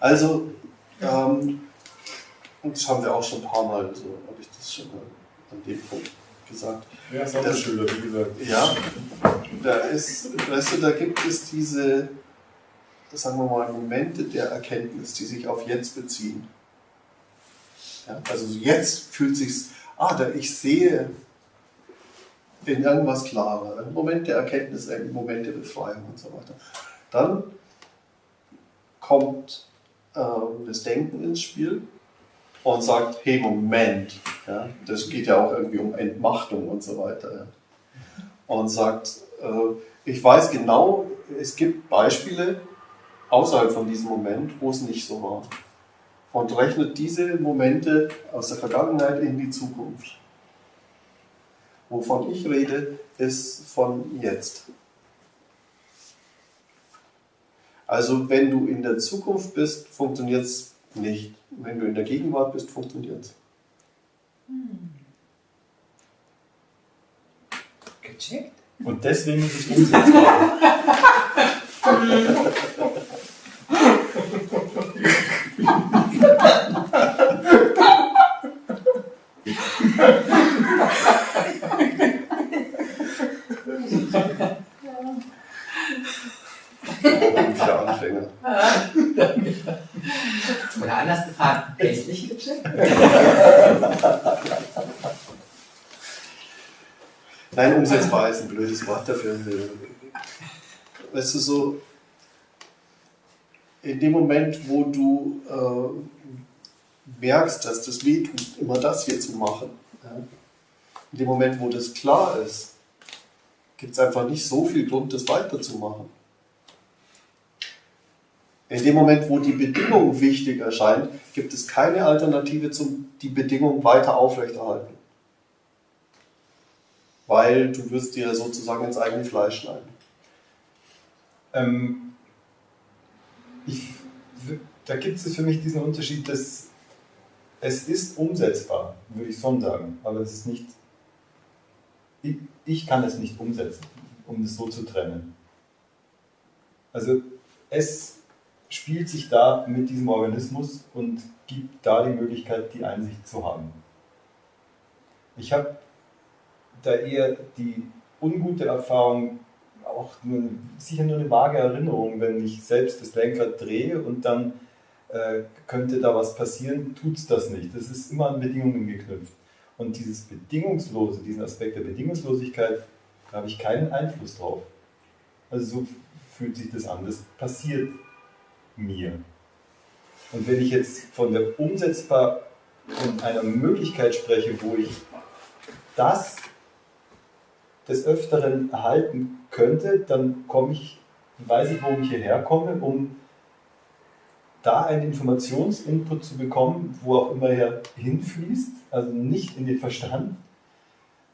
Also, ähm, und das haben wir auch schon ein paar Mal, so habe ich das schon mal an dem Punkt gesagt. Ja, Sonderschüler, wie gesagt. Ja, da ist, weißt du, da gibt es diese, sagen wir mal, Momente der Erkenntnis, die sich auf jetzt beziehen. Ja, also jetzt fühlt sich's, ah, da ich sehe in irgendwas klarer, ein Moment der Erkenntnis, ein Moment der Befreiung und so weiter. Dann kommt ähm, das Denken ins Spiel und sagt, hey, Moment, ja, das geht ja auch irgendwie um Entmachtung und so weiter. Ja. Und sagt, äh, ich weiß genau, es gibt Beispiele außerhalb von diesem Moment, wo es nicht so war. Und rechnet diese Momente aus der Vergangenheit in die Zukunft. Wovon ich rede, ist von jetzt. Also wenn du in der Zukunft bist, funktioniert es nicht. Wenn du in der Gegenwart bist, funktioniert es. Gecheckt? Und deswegen ist es umsetzbar. Wieder Anfänger. Anders gefragt, endlich gecheckt? Nein, umsetzbar ist ein blödes Wort dafür. Weißt du, so in dem Moment, wo du äh, merkst, dass das weh tut, immer das hier zu machen, ja, in dem Moment, wo das klar ist, gibt es einfach nicht so viel Grund, das weiterzumachen. In dem Moment, wo die Bedingung wichtig erscheint, gibt es keine Alternative zum die Bedingung weiter aufrechterhalten. Weil du wirst dir sozusagen ins eigene Fleisch schneiden. Ähm, ich, da gibt es für mich diesen Unterschied, dass es ist umsetzbar, würde ich schon sagen, aber es ist nicht, ich, ich kann es nicht umsetzen, um es so zu trennen. Also es spielt sich da mit diesem Organismus und gibt da die Möglichkeit, die Einsicht zu haben. Ich habe da eher die ungute Erfahrung, auch nur, sicher nur eine vage Erinnerung, wenn ich selbst das Lenkrad drehe und dann äh, könnte da was passieren, tut es das nicht. Das ist immer an Bedingungen geknüpft. Und dieses Bedingungslose, diesen Aspekt der Bedingungslosigkeit, da habe ich keinen Einfluss drauf. Also so fühlt sich das an. Das passiert mir. Und wenn ich jetzt von der umsetzbar und einer Möglichkeit spreche, wo ich das des Öfteren erhalten könnte, dann komme ich, weiß ich, warum ich hierher komme, um da einen Informationsinput zu bekommen, wo auch immer er hinfließt, also nicht in den Verstand,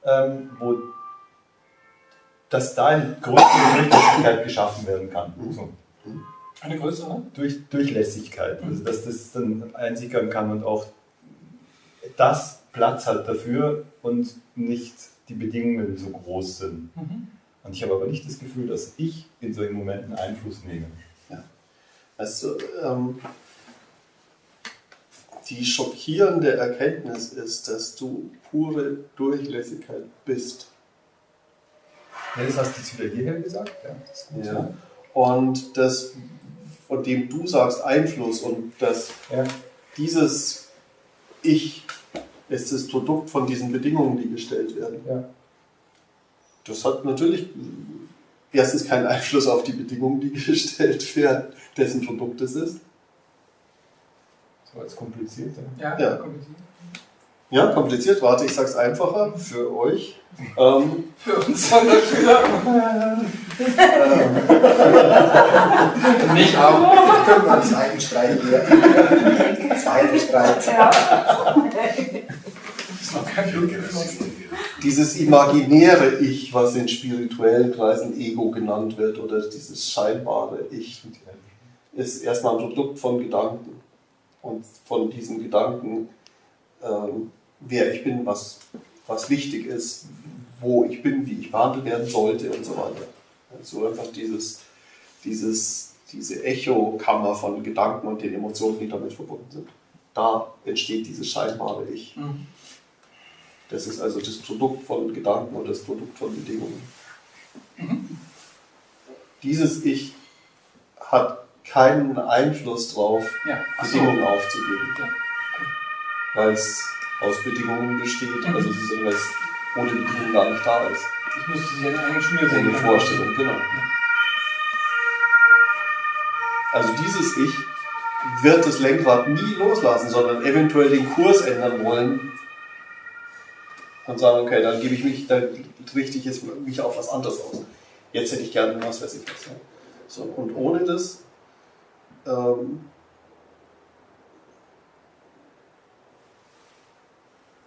ähm, wo dass da eine größere Durchlässigkeit geschaffen werden kann. So. Eine größere? Durch, Durchlässigkeit, also dass das dann einsickern kann und auch das Platz hat dafür und nicht die Bedingungen so groß sind. Mhm. Und ich habe aber nicht das Gefühl, dass ich in solchen Momenten Einfluss nehme. Also, ähm, die schockierende Erkenntnis ist, dass du pure Durchlässigkeit bist. Ja, das hast du jetzt wieder hierher gesagt. Ja, das ist gut. Ja. Und das, von dem du sagst, Einfluss und dass Ja. dieses Ich ist das Produkt von diesen Bedingungen, die gestellt werden. Ja. Das hat natürlich erstens keinen Einfluss auf die Bedingungen, die gestellt werden, dessen Produkt es ist. So als kompliziert. Ja, Ja. kompliziert. Ja, kompliziert, warte, ich sag's einfacher für euch. Ähm, Für uns Sonderschüler. Nicht auch. Können wir einen zweiten Streit hier. Zweiter Streit. ist noch kein Blut geflossen. dieses imaginäre Ich, was in spirituellen Kreisen Ego genannt wird, oder dieses scheinbare Ich, ist erstmal ein Produkt von Gedanken. und von diesen Gedanken, ähm, wer ich bin, was, was wichtig ist, wo ich bin, wie ich behandelt werden sollte und so weiter. Also einfach dieses, dieses, diese Echokammer von Gedanken und den Emotionen, die damit verbunden sind. Da entsteht dieses scheinbare Ich. Mhm. Das ist also das Produkt von Gedanken und das Produkt von Bedingungen. Dieses Ich hat keinen Einfluss darauf, Ja, ach so. Bedingungen aufzugeben, Ja. weil es aus Bedingungen besteht, Mhm. also sozusagen, weil es ohne Bedingungen gar nicht da ist. Ich musste sie einer Schnür So sehen. eine Vorstellung, genau. Also dieses Ich wird das Lenkrad nie loslassen, sondern eventuell den Kurs ändern wollen und sagen, okay, dann gebe ich mich, dann richte ich jetzt mich auf was anderes aus. Jetzt hätte ich gerne was, weiß ich was. Ja. So, und ohne das ähm,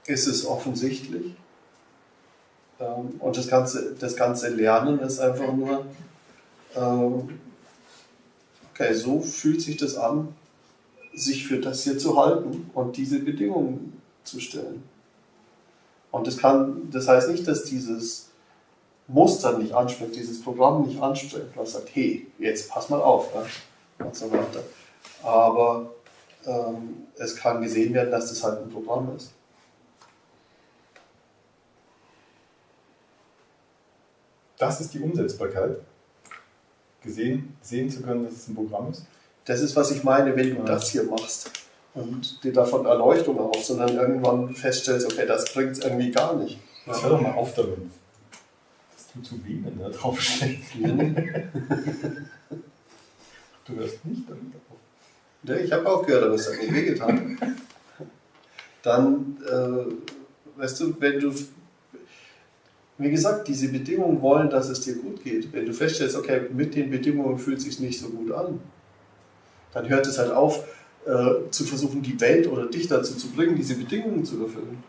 ist es offensichtlich. Ähm, und das ganze, das ganze Lernen ist einfach nur, ähm, okay, so fühlt sich das an, sich für das hier zu halten und diese Bedingungen zu stellen. Und das, kann, das heißt nicht, dass dieses Muster nicht anspringt, dieses Programm nicht anspringt, was sagt, hey, jetzt pass mal auf ja, und so weiter. Aber ähm, es kann gesehen werden, dass das halt ein Programm ist. Das ist die Umsetzbarkeit. Gesehen, sehen zu können, dass es ein Programm ist. Das ist, was ich meine, wenn du Ja. das hier machst und dir davon Erleuchtung und dann irgendwann feststellst, okay, das bringt es irgendwie gar nicht. Jetzt hör doch mal auf damit. Das tut zu weh, wenn da draufsteht. Du hörst nicht damit auf. Ja, ich habe aufgehört, aber es hat mir wehgetan. Dann, äh, weißt du, wenn du, wie gesagt, diese Bedingungen wollen, dass es dir gut geht. Wenn du feststellst, okay, mit den Bedingungen fühlt es sich nicht so gut an, dann hört es halt auf, äh, zu versuchen, die Welt oder dich dazu zu bringen, diese Bedingungen zu erfüllen.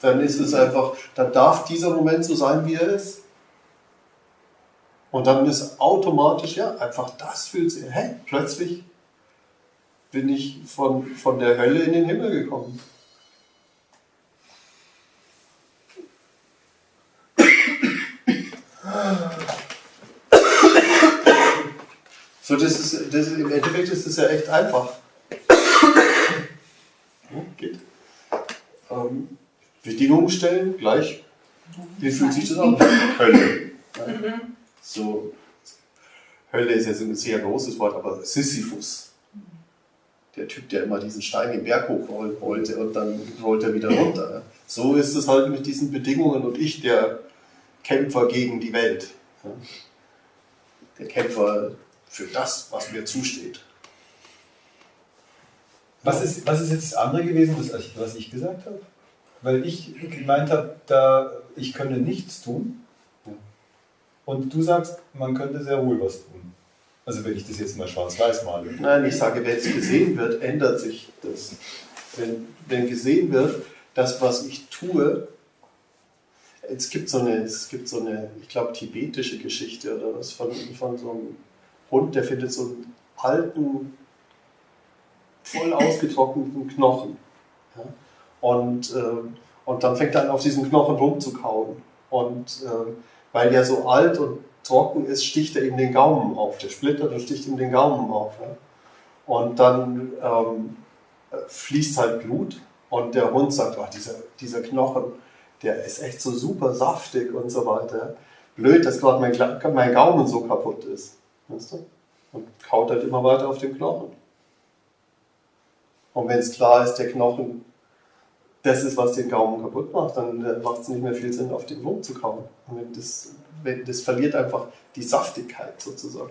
Dann ist es einfach, dann darf dieser Moment so sein, wie er ist. Und dann ist automatisch, ja, einfach das fühlt sich, hey, plötzlich bin ich von, von der Hölle in den Himmel gekommen. So, das ist, das ist, im Endeffekt ist es ja echt einfach. Ja, geht. Ähm, Bedingungen stellen, gleich. Wie fühlt sich das an? Hölle. Ja. So, Hölle ist jetzt ein sehr großes Wort, aber Sisyphus. Der Typ, der immer diesen Stein den Berg hochrollen wollte und dann rollt er wieder runter. So ist es halt mit diesen Bedingungen und ich, der Kämpfer gegen die Welt. Der Kämpfer für das, was mir zusteht. Was ist, was ist jetzt das andere gewesen, was ich, was ich gesagt habe? Weil ich gemeint habe, da ich könne nichts tun. Und du sagst, man könnte sehr wohl was tun. Also wenn ich das jetzt mal schwarz-weiß male. Nein, ich sage, wenn es gesehen wird, ändert sich das. Wenn, wenn gesehen wird, das, was ich tue, es gibt so eine, es gibt so eine, ich glaube, tibetische Geschichte oder was von, von so einem Hund, der findet so einen alten, voll ausgetrockneten Knochen. Ja? Und, ähm, und dann fängt er an, auf diesen Knochen rumzukauen. Und ähm, weil der so alt und trocken ist, sticht er ihm den Gaumen auf. Der splittert und sticht ihm den Gaumen auf. Ja? Und dann ähm, fließt halt Blut und der Hund sagt, oh, dieser, dieser Knochen, der ist echt so super saftig und so weiter. Blöd, dass gerade mein, mein Gaumen so kaputt ist. Weißt du? Und kaut halt immer weiter auf den Knochen. Und wenn es klar ist, der Knochen, das ist, was den Gaumen kaputt macht, dann macht es nicht mehr viel Sinn, auf den Wurm zu kauen. Und wenn das, wenn, das verliert einfach die Saftigkeit sozusagen.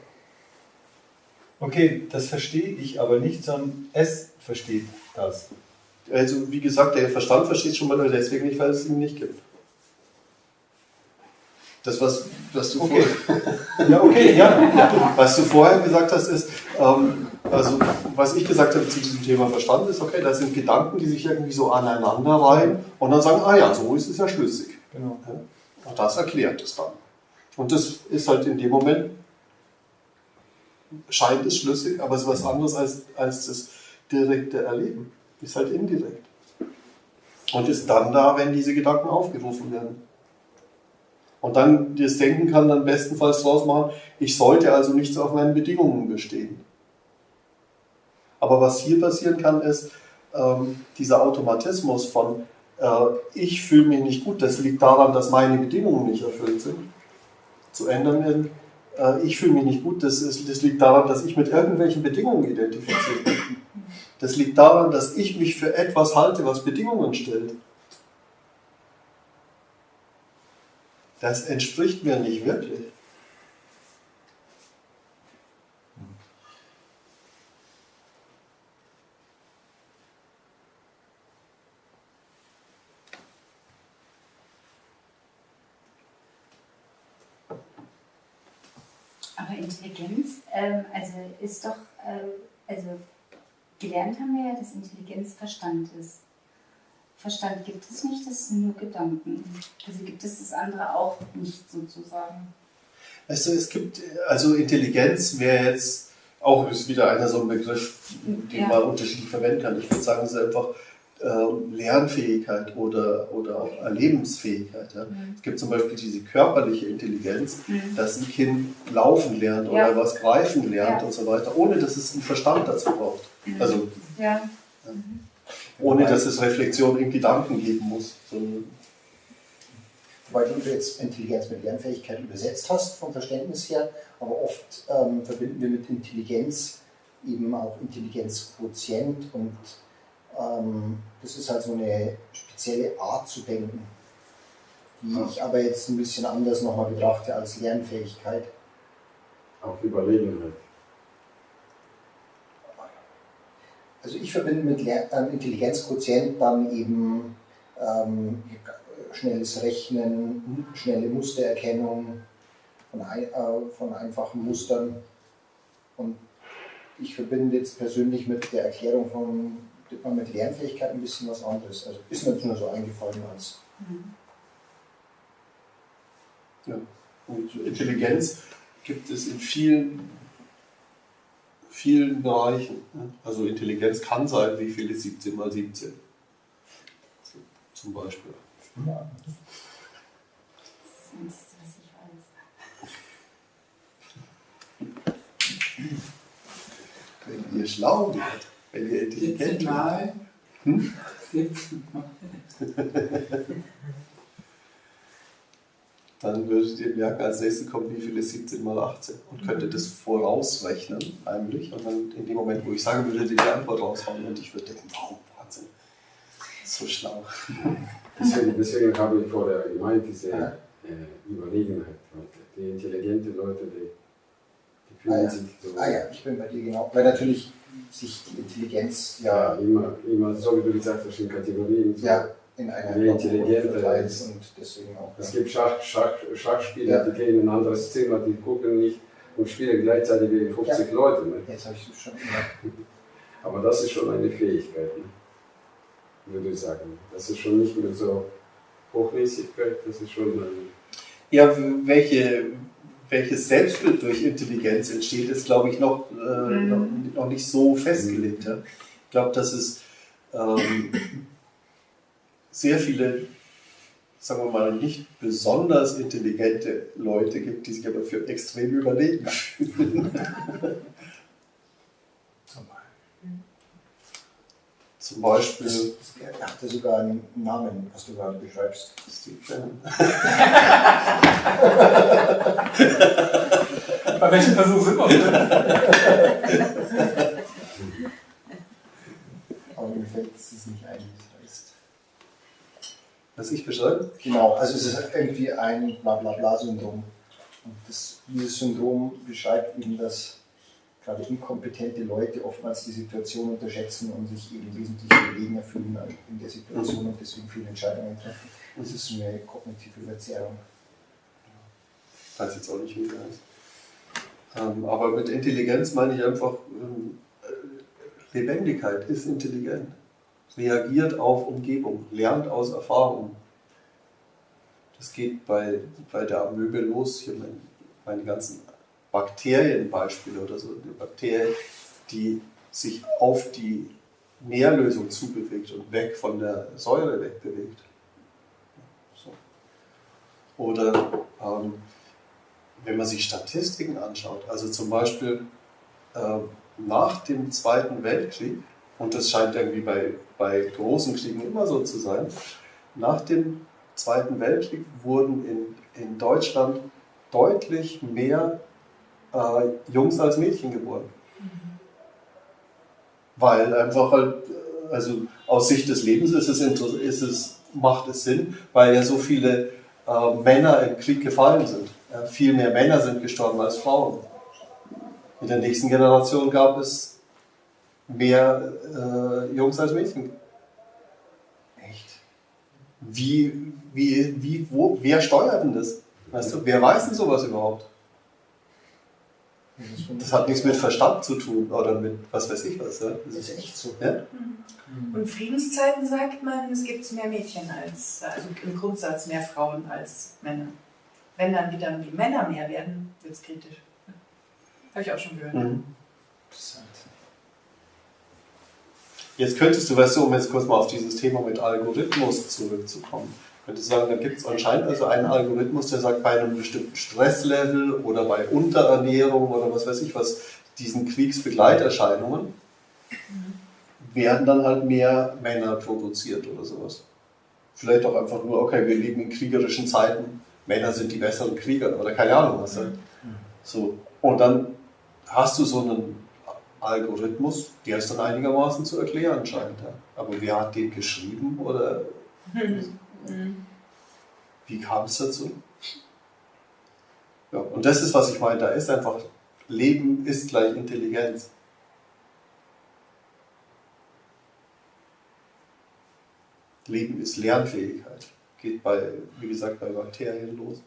Okay, das verstehe ich aber nicht, sondern es versteht das. Also wie gesagt, der Verstand versteht schon mal nur deswegen nicht, weil es ihn nicht gibt. Das, was, was, du, Okay. vorher, Ja, okay, ja. was du vorher gesagt hast, ist, ähm, also was ich gesagt habe zu diesem Thema Verstand ist, okay, das sind Gedanken, die sich irgendwie so aneinander reihen und dann sagen, ah ja, so ist es ja schlüssig. Genau. Und das erklärt es dann. Und das ist halt in dem Moment scheint es schlüssig, aber es ist was anderes als, als das direkte Erleben. Ist halt indirekt. Und ist dann da, wenn diese Gedanken aufgerufen werden. Und dann das Denken kann dann bestenfalls draus machen, ich sollte also nichts auf meinen Bedingungen bestehen. Aber was hier passieren kann, ist ähm, dieser Automatismus von äh, ich fühle mich nicht gut, das liegt daran, dass meine Bedingungen nicht erfüllt sind, zu ändern in äh, ich fühle mich nicht gut, das, ist, das liegt daran, dass ich mit irgendwelchen Bedingungen identifiziert bin. Das liegt daran, dass ich mich für etwas halte, was Bedingungen stellt. Das entspricht mir nicht wirklich. Aber Intelligenz, ähm, also ist doch, ähm, also gelernt haben wir ja, dass Intelligenz Verstand ist. Verstand gibt es nicht, das sind nur Gedanken. Also gibt es das andere auch nicht sozusagen. Weißt du, es gibt, also Intelligenz wäre jetzt auch ist wieder einer so ein Begriff, den Ja. man unterschiedlich verwenden kann. Ich würde sagen, es ist einfach ähm, Lernfähigkeit oder, oder auch Erlebensfähigkeit. Ja. Mhm. Es gibt zum Beispiel diese körperliche Intelligenz, Mhm. dass ein Kind laufen lernt Ja. oder was greifen lernt Ja. und so weiter, ohne dass es einen Verstand dazu braucht. Mhm. Also Ja. ohne dass es Reflexion in Gedanken geben muss. sondern- Weil du jetzt Intelligenz mit Lernfähigkeit übersetzt hast, vom Verständnis her, aber oft ähm, verbinden wir mit Intelligenz eben auch Intelligenzquotient und ähm, das ist halt so eine spezielle Art zu denken, die ich aber jetzt ein bisschen anders nochmal betrachte als Lernfähigkeit. Auch Überlegenheit. Also ich verbinde mit Ler ähm, Intelligenzquotient dann eben ähm, schnelles Rechnen, schnelle Mustererkennung von, ein, äh, von einfachen Mustern. Und ich verbinde jetzt persönlich mit der Erklärung von Dittmann mit Lernfähigkeit ein bisschen was anderes. Also ist mir jetzt nur so eingefallen als Und Intelligenz gibt es in vielen, vielen Bereichen. Also Intelligenz kann sein, wie viel ist 17 mal 17? So, Zum Beispiel. Das ist das Einzige, was ich weiß. Wenn ihr schlau werdet, 17 werdet. Mal. Hm? 17 Mal. dann würdet ihr merken, als nächstes kommt, wie viel ist 17 mal 18 und könntet das vorausrechnen, heimlich. Und dann in dem Moment, wo ich sagen würde, die Antwort raushauen und ich würde denken, wow, Wahnsinn, so schlau. Deswegen, deswegen habe ich vorher gemeint, diese Ja. äh, Überlegenheit. Weil Die intelligenten Leute, die, die Ah fühlen ja. sich so. Ah ja, ich bin bei dir genau. Weil natürlich sich die Intelligenz Ja, ja, immer, immer, so wie du gesagt hast, in Kategorien. So. ja in einer ist. und deswegen auch. Es Ja. gibt Schach, Schach, Schachspieler, Ja. die gehen in ein anderes Zimmer, die gucken nicht und spielen gleichzeitig wie 50 Leute. Ne? Jetzt habe ich es schon immer. Aber das ist schon eine Fähigkeit, ne? würde ich sagen. Das ist schon nicht mehr so Hochnäsigkeit, das ist schon ein. Ja, welche, welches Selbstbild durch Intelligenz entsteht, ist, glaube ich, noch, äh, Mhm. noch, noch nicht so festgelegt. Ja. Ich glaube, dass es ähm, sehr viele, sagen wir mal, nicht besonders intelligente Leute gibt, die sich aber für extrem überlegen fühlen. Zum Beispiel Er hatte sogar einen Namen, was du gerade beschreibst. Steve Bannon. Bei welchem Versuch sind wir? Aber mir fällt es nicht ein, wie es heißt. Was ich beschreibe? Genau, also es ist irgendwie ein Blablabla-Syndrom. Und das, dieses Syndrom beschreibt eben, dass gerade inkompetente Leute oftmals die Situation unterschätzen und sich eben wesentlich überlegener fühlen in der Situation und deswegen viele Entscheidungen treffen. Das ist eine kognitive Verzerrung. Ich weiß jetzt auch nicht, wie der heißt. Ähm, aber mit Intelligenz meine ich einfach, ähm, äh, Lebendigkeit ist intelligent. Reagiert auf Umgebung, lernt aus Erfahrung. Das geht bei, bei der Amöbe los. Hier mein, meine ganzen Bakterienbeispiele oder so. Eine Bakterie, die sich auf die Nährlösung zubewegt und weg von der Säure wegbewegt. So. Oder ähm, wenn man sich Statistiken anschaut, also zum Beispiel äh, nach dem Zweiten Weltkrieg, und das scheint irgendwie bei, bei großen Kriegen immer so zu sein, nach dem Zweiten Weltkrieg wurden in, in Deutschland deutlich mehr äh, Jungs als Mädchen geboren. Weil einfach halt, äh, also aus Sicht des Lebens ist es, ist es, macht es Sinn, weil ja so viele äh, Männer im Krieg gefallen sind. Ja, viel mehr Männer sind gestorben als Frauen. In der nächsten Generation gab es mehr äh, Jungs als Mädchen. Echt? Wie, wie, wie, wo, wer steuert denn das? Weißt du, wer weiß denn sowas überhaupt? Das hat nichts mit Verstand zu tun oder mit was weiß ich was. Ja? Das ist echt so. Ja? Und Friedenszeiten sagt man, es gibt mehr Mädchen als, also im Grundsatz mehr Frauen als Männer. Wenn dann wieder die Männer mehr werden, wird es kritisch. Habe ich auch schon gehört. Mhm. Jetzt könntest du, weißt du, um jetzt kurz mal auf dieses Thema mit Algorithmus zurückzukommen, könntest du sagen, da gibt es anscheinend also einen Algorithmus, der sagt, bei einem bestimmten Stresslevel oder bei Unterernährung oder was weiß ich was, diesen Kriegsbegleiterscheinungen, werden dann halt mehr Männer produziert oder sowas. Vielleicht auch einfach nur, okay, wir leben in kriegerischen Zeiten, Männer sind die besseren Krieger oder keine Ahnung was. Halt. So. Und dann hast du so einen Algorithmus, der ist dann einigermaßen zu erklären scheint. Ja. Aber wer hat den geschrieben oder wie kam es dazu? Ja, und das ist, was ich meine, da ist einfach, Leben ist gleich Intelligenz. Leben ist Lernfähigkeit. Geht bei, wie gesagt, bei Bakterien los.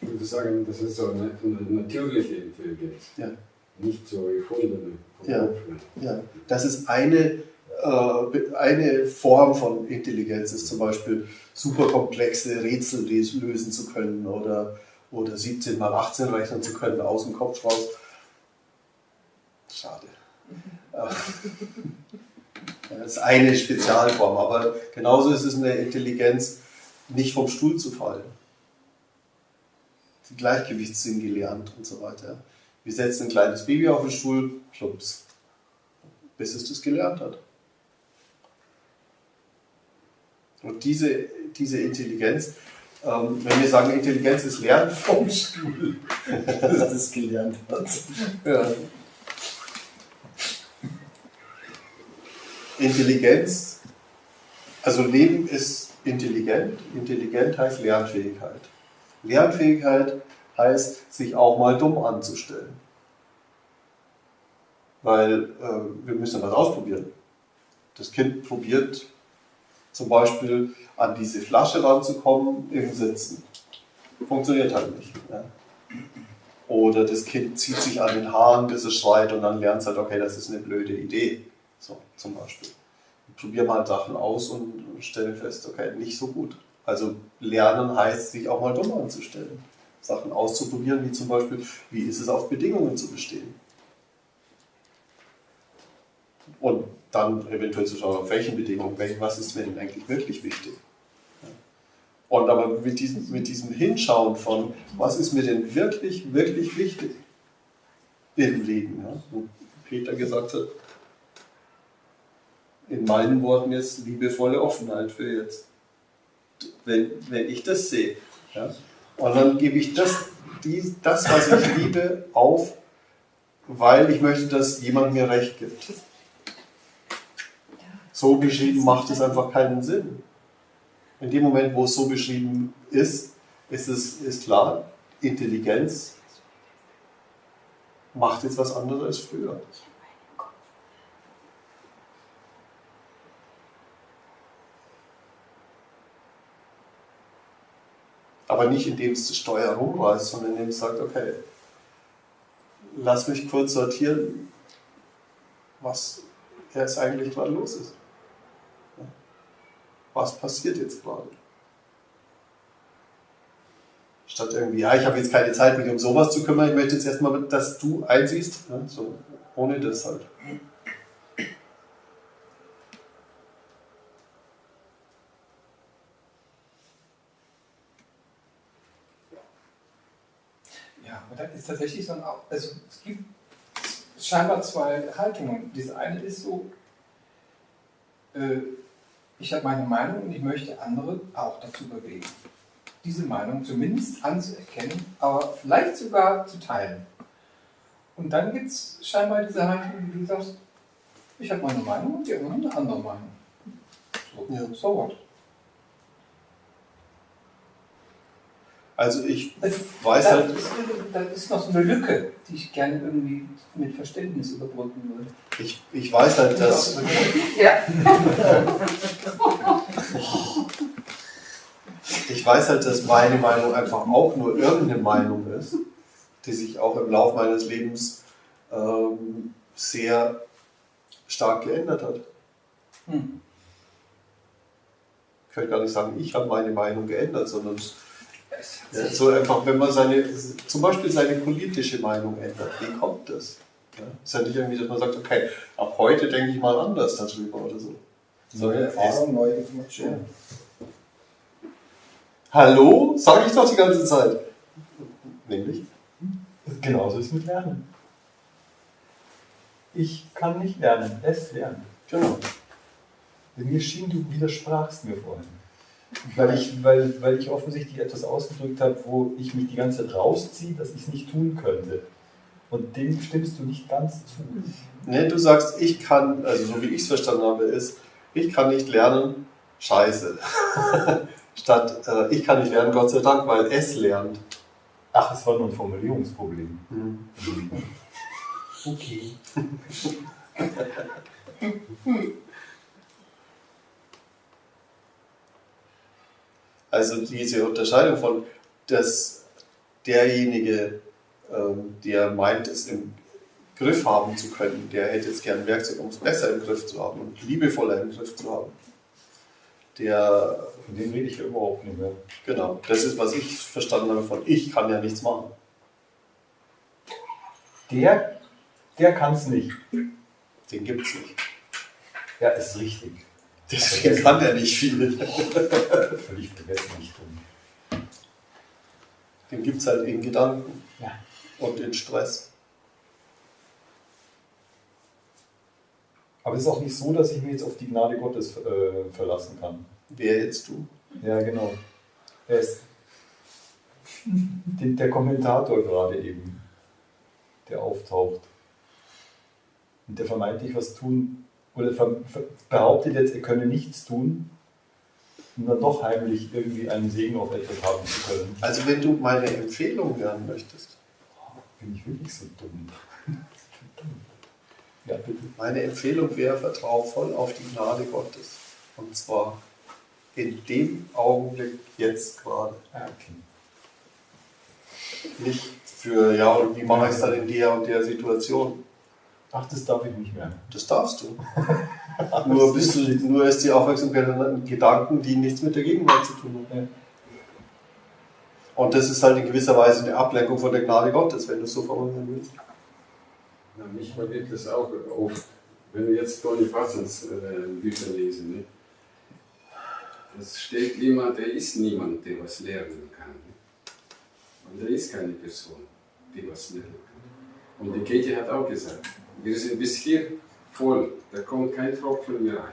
Ich würde sagen, das ist so eine, eine natürliche Intelligenz. Ja. Nicht so erfundene. Ja. Ja, das ist eine, eine Form von Intelligenz, ist zum Beispiel superkomplexe Rätsel lösen zu können oder, oder 17 mal 18 rechnen zu können aus dem Kopf raus. Schade. Das ist eine Spezialform, aber genauso ist es eine Intelligenz, nicht vom Stuhl zu fallen. Den Gleichgewichtssinn gelernt und so weiter. Wir setzen ein kleines Baby auf den Stuhl, plups, bis es das gelernt hat. Und diese, diese Intelligenz, ähm, wenn wir sagen, Intelligenz ist Lernen vom Stuhl, dass es gelernt hat. Ja. Intelligenz, also Leben ist intelligent. Intelligent heißt Lernfähigkeit. Lernfähigkeit heißt, sich auch mal dumm anzustellen. Weil äh, wir müssen was ausprobieren. Das Kind probiert zum Beispiel an diese Flasche ranzukommen im Sitzen. Funktioniert halt nicht. Ja. Oder das Kind zieht sich an den Haaren, bis es schreit und dann lernt es halt, okay, das ist eine blöde Idee. So, zum Beispiel. Probier mal Sachen aus und stelle fest, okay, nicht so gut. Also lernen heißt, sich auch mal dumm anzustellen. Sachen auszuprobieren, wie zum Beispiel, wie ist es auf Bedingungen zu bestehen. Und dann eventuell zu schauen, auf welchen Bedingungen, was ist mir denn eigentlich wirklich wichtig. Und aber mit diesem, mit diesem Hinschauen von, was ist mir denn wirklich, wirklich wichtig im Leben, ja? wo Peter gesagt hat, in meinen Worten jetzt liebevolle Offenheit für jetzt. Wenn, wenn ich das sehe, ja? und dann gebe ich das, die, das, was ich liebe, auf, weil ich möchte, dass jemand mir Recht gibt. So beschrieben macht es einfach keinen Sinn. In dem Moment, wo es so beschrieben ist, ist es ist klar, Intelligenz macht jetzt was anderes als früher. Aber nicht indem es Steuer rumreißt, sondern indem es sagt, okay, lass mich kurz sortieren, was jetzt eigentlich gerade los ist. Was passiert jetzt gerade? Statt irgendwie, ja, ich habe jetzt keine Zeit, mich um sowas zu kümmern, ich möchte jetzt erstmal, dass du einsiehst. Ja, so, ohne das halt. Ja, aber da ist tatsächlich so ein, also es gibt scheinbar zwei Haltungen. Diese eine ist so, äh, ich habe meine Meinung und ich möchte andere auch dazu bewegen, diese Meinung zumindest anzuerkennen, aber vielleicht sogar zu teilen. Und dann gibt es scheinbar diese Haltung, wie du sagst, ich habe meine Meinung und die anderen haben eine andere Meinung. So, Ja. so what? Also ich weiß da, halt, ist, da ist noch so eine Lücke, die ich gerne irgendwie mit Verständnis überbrücken würde. ich, ich weiß halt, dass, Ja. ich weiß halt, dass meine Meinung einfach auch nur irgendeine Meinung ist, die sich auch im Laufe meines Lebens ähm, sehr stark geändert hat. Hm. Ich kann gar nicht sagen, ich habe meine Meinung geändert, sondern es- ja, so einfach, wenn man seine, zum Beispiel seine politische Meinung ändert, wie kommt das? Ja, ist ja nicht irgendwie, dass man sagt, okay, ab heute denke ich mal anders darüber oder so. Neue Erfahrung, neue Informationen. Hallo? Sage ich doch die ganze Zeit. Nämlich? Genauso ist mit Lernen. Ich kann nicht lernen, es lernen. Genau. Mir schien, du widersprachst mir vorhin. Weil ich, weil, weil ich offensichtlich etwas ausgedrückt habe, wo ich mich die ganze Zeit rausziehe, dass ich es nicht tun könnte. Und dem stimmst du nicht ganz zu. Ne, du sagst, ich kann, also so wie ich es verstanden habe, ist, ich kann nicht lernen, scheiße. Statt, äh, ich kann nicht lernen, Gott sei Dank, weil es lernt. Ach, es war nur ein Formulierungsproblem. Hm. Okay. Also diese Unterscheidung von, dass derjenige, ähm, der meint, es im Griff haben zu können, der hätte jetzt gern ein Werkzeug, um es besser im Griff zu haben und liebevoller im Griff zu haben. Der, Von dem rede ich ja überhaupt nicht mehr. genau, das ist, was ich verstanden habe von, ich kann ja nichts machen. Der, der kann es nicht. Den gibt es nicht. Ja, ist richtig. Deswegen kann er nicht viel. Völlig vergessen nicht drin. Den gibt es halt in Gedanken Ja. und in Stress. Aber es ist auch nicht so, dass ich mich jetzt auf die Gnade Gottes äh, verlassen kann. Wer jetzt du? Ja, genau. Er ist den, der Kommentator gerade eben, der auftaucht. Und der vermeintlich was tun, oder behauptet jetzt, er könne nichts tun, um dann doch heimlich irgendwie einen Segen auf etwas haben zu können. Also wenn du meine Empfehlung lernen möchtest, Bin ich wirklich so dumm? Ja, bitte. meine Empfehlung wäre, vertrau voll auf die Gnade Gottes. Und zwar in dem Augenblick jetzt gerade. Ah, okay. Nicht für, ja, und wie mache ich es dann in der und der Situation? Ach, das darf ich nicht mehr. Das darfst du. nur, bist du nur ist die Aufmerksamkeit an Gedanken, die nichts mit der Gegenwart zu tun haben. Und das ist halt in gewisser Weise eine Ablenkung von der Gnade Gottes, wenn du es so formulieren willst. Ja, mich vergeht das auch oft, wenn wir jetzt Tony Parsons äh, Bücher lesen. Ne? Es steht immer, der ist niemand, der was lernen kann. Ne? Und da ist keine Person, die was lernen kann. Und die Katie hat auch gesagt, wir sind bis hier voll, da kommt kein Tropfen mehr rein.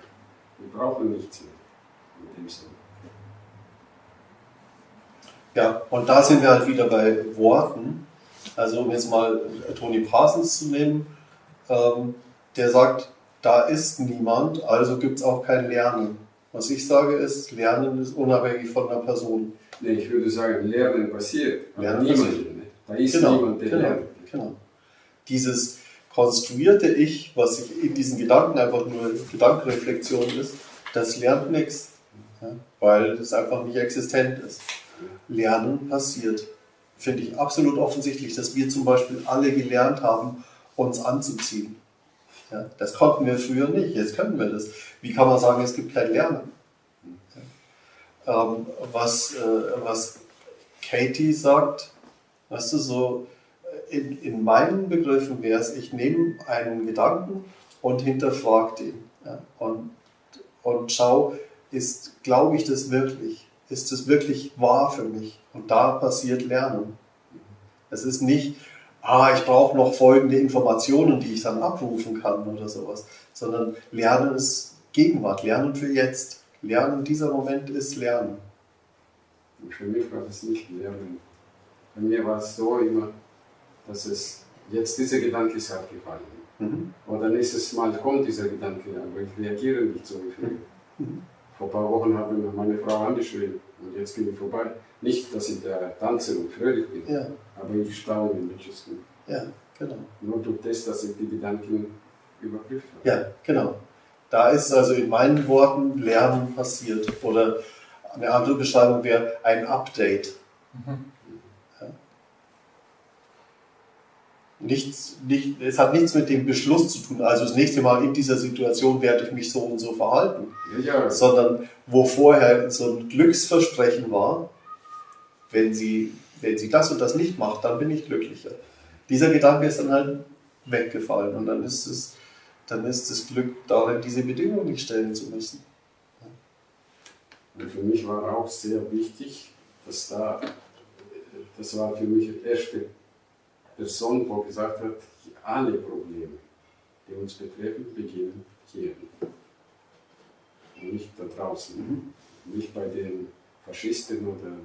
Wir brauchen nichts mehr. In dem Sinne. Ja, und da sind wir halt wieder bei Worten. Also um jetzt mal Tony Parsons zu nehmen, ähm, der sagt, da ist niemand, also gibt es auch kein Lernen. Was ich sage ist, Lernen ist unabhängig von einer Person. Nee, ich würde sagen, Lernen passiert, Lernen niemand. passiert. Ne? Da ist Genau, niemand, der genau. lernt. Genau. Dieses konstruierte Ich, was sich in diesen Gedanken einfach nur Gedankenreflexion ist, das lernt nichts, weil es einfach nicht existent ist. Lernen passiert. Finde ich absolut offensichtlich, dass wir zum Beispiel alle gelernt haben, uns anzuziehen. Ja, das konnten wir früher nicht, jetzt können wir das. Wie kann man sagen, es gibt kein Lernen? Ähm, was, äh, was Katie sagt, weißt du, so in, in meinen Begriffen wäre es, ich nehme einen Gedanken und hinterfrage den. Ja, und, und schau, ist, glaube ich das wirklich? Ist es wirklich wahr für mich? Und da passiert Lernen. Es ist nicht, ah, ich brauche noch folgende Informationen, die ich dann abrufen kann oder sowas, sondern Lernen ist Gegenwart, Lernen für jetzt. Lernen, dieser Moment ist Lernen. Für mich war das nicht Lernen. Bei mir war es so immer, dass es jetzt dieser Gedanke ist abgefallen. Mhm. Oder nächstes Mal kommt dieser Gedanke, aber ich reagiere nicht so wie früher. Mhm. Vor ein paar Wochen hat mir meine Frau angeschrien und jetzt bin ich vorbei. Nicht, dass ich der Tanzer und fröhlich bin, Ja, aber ich staune nicht. ja, genau. Nur durch das, dass ich die Gedanken überprüft habe. Ja, genau. Da ist also in meinen Worten Lernen passiert. Oder eine andere Beschreibung wäre ein Update. Ja. Nichts, nicht, es hat nichts mit dem Beschluss zu tun, also das nächste Mal in dieser Situation werde ich mich so und so verhalten, Ja, ja, sondern wo vorher so ein Glücksversprechen war, wenn sie, wenn sie das und das nicht macht, dann bin ich glücklicher. Dieser Gedanke ist dann halt weggefallen und dann ist es, dann ist das Glück darin, diese Bedingungen nicht stellen zu müssen. Für mich war auch sehr wichtig, dass da, das war für mich die erste Person, die gesagt hat, alle Probleme, die uns betreffen, beginnen hier. Und nicht da draußen. Nicht bei den Faschisten oder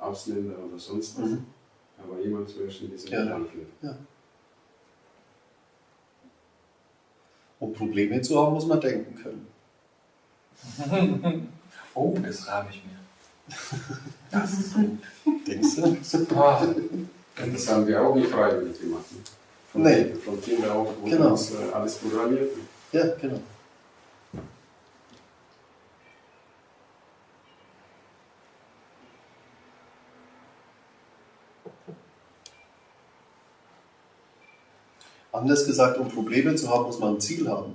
Ausländern oder sonst was. Mhm. Aber jemand zuerst in diesen Ja. Gedanken. Um Probleme zu haben, muss man denken können. Oh, das rahme ich mir. Das ist gut. Denkst du? Das haben wir auch nicht freiwillig gemacht. ne? Von, Nee. von Kindern auf wurde Genau. uns äh, alles programmiert. Ja, genau. Anders gesagt, um Probleme zu haben, muss man ein Ziel haben,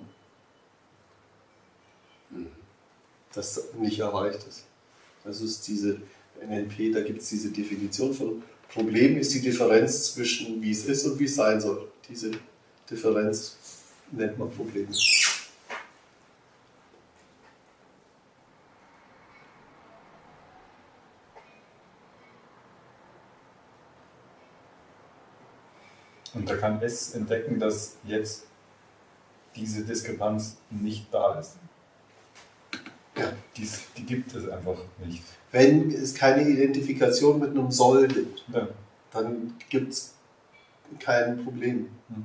Mhm. das nicht erreicht ist. Das ist diese NLP, da gibt es diese Definition von Problem ist die Differenz zwischen wie es ist und wie es sein soll. Diese Differenz nennt man Problem. Und da kann S entdecken, dass jetzt diese Diskrepanz nicht da ist. Dies, die gibt es einfach nicht. Wenn es keine Identifikation mit einem Soll gibt, Ja. dann gibt es kein Problem. Mhm.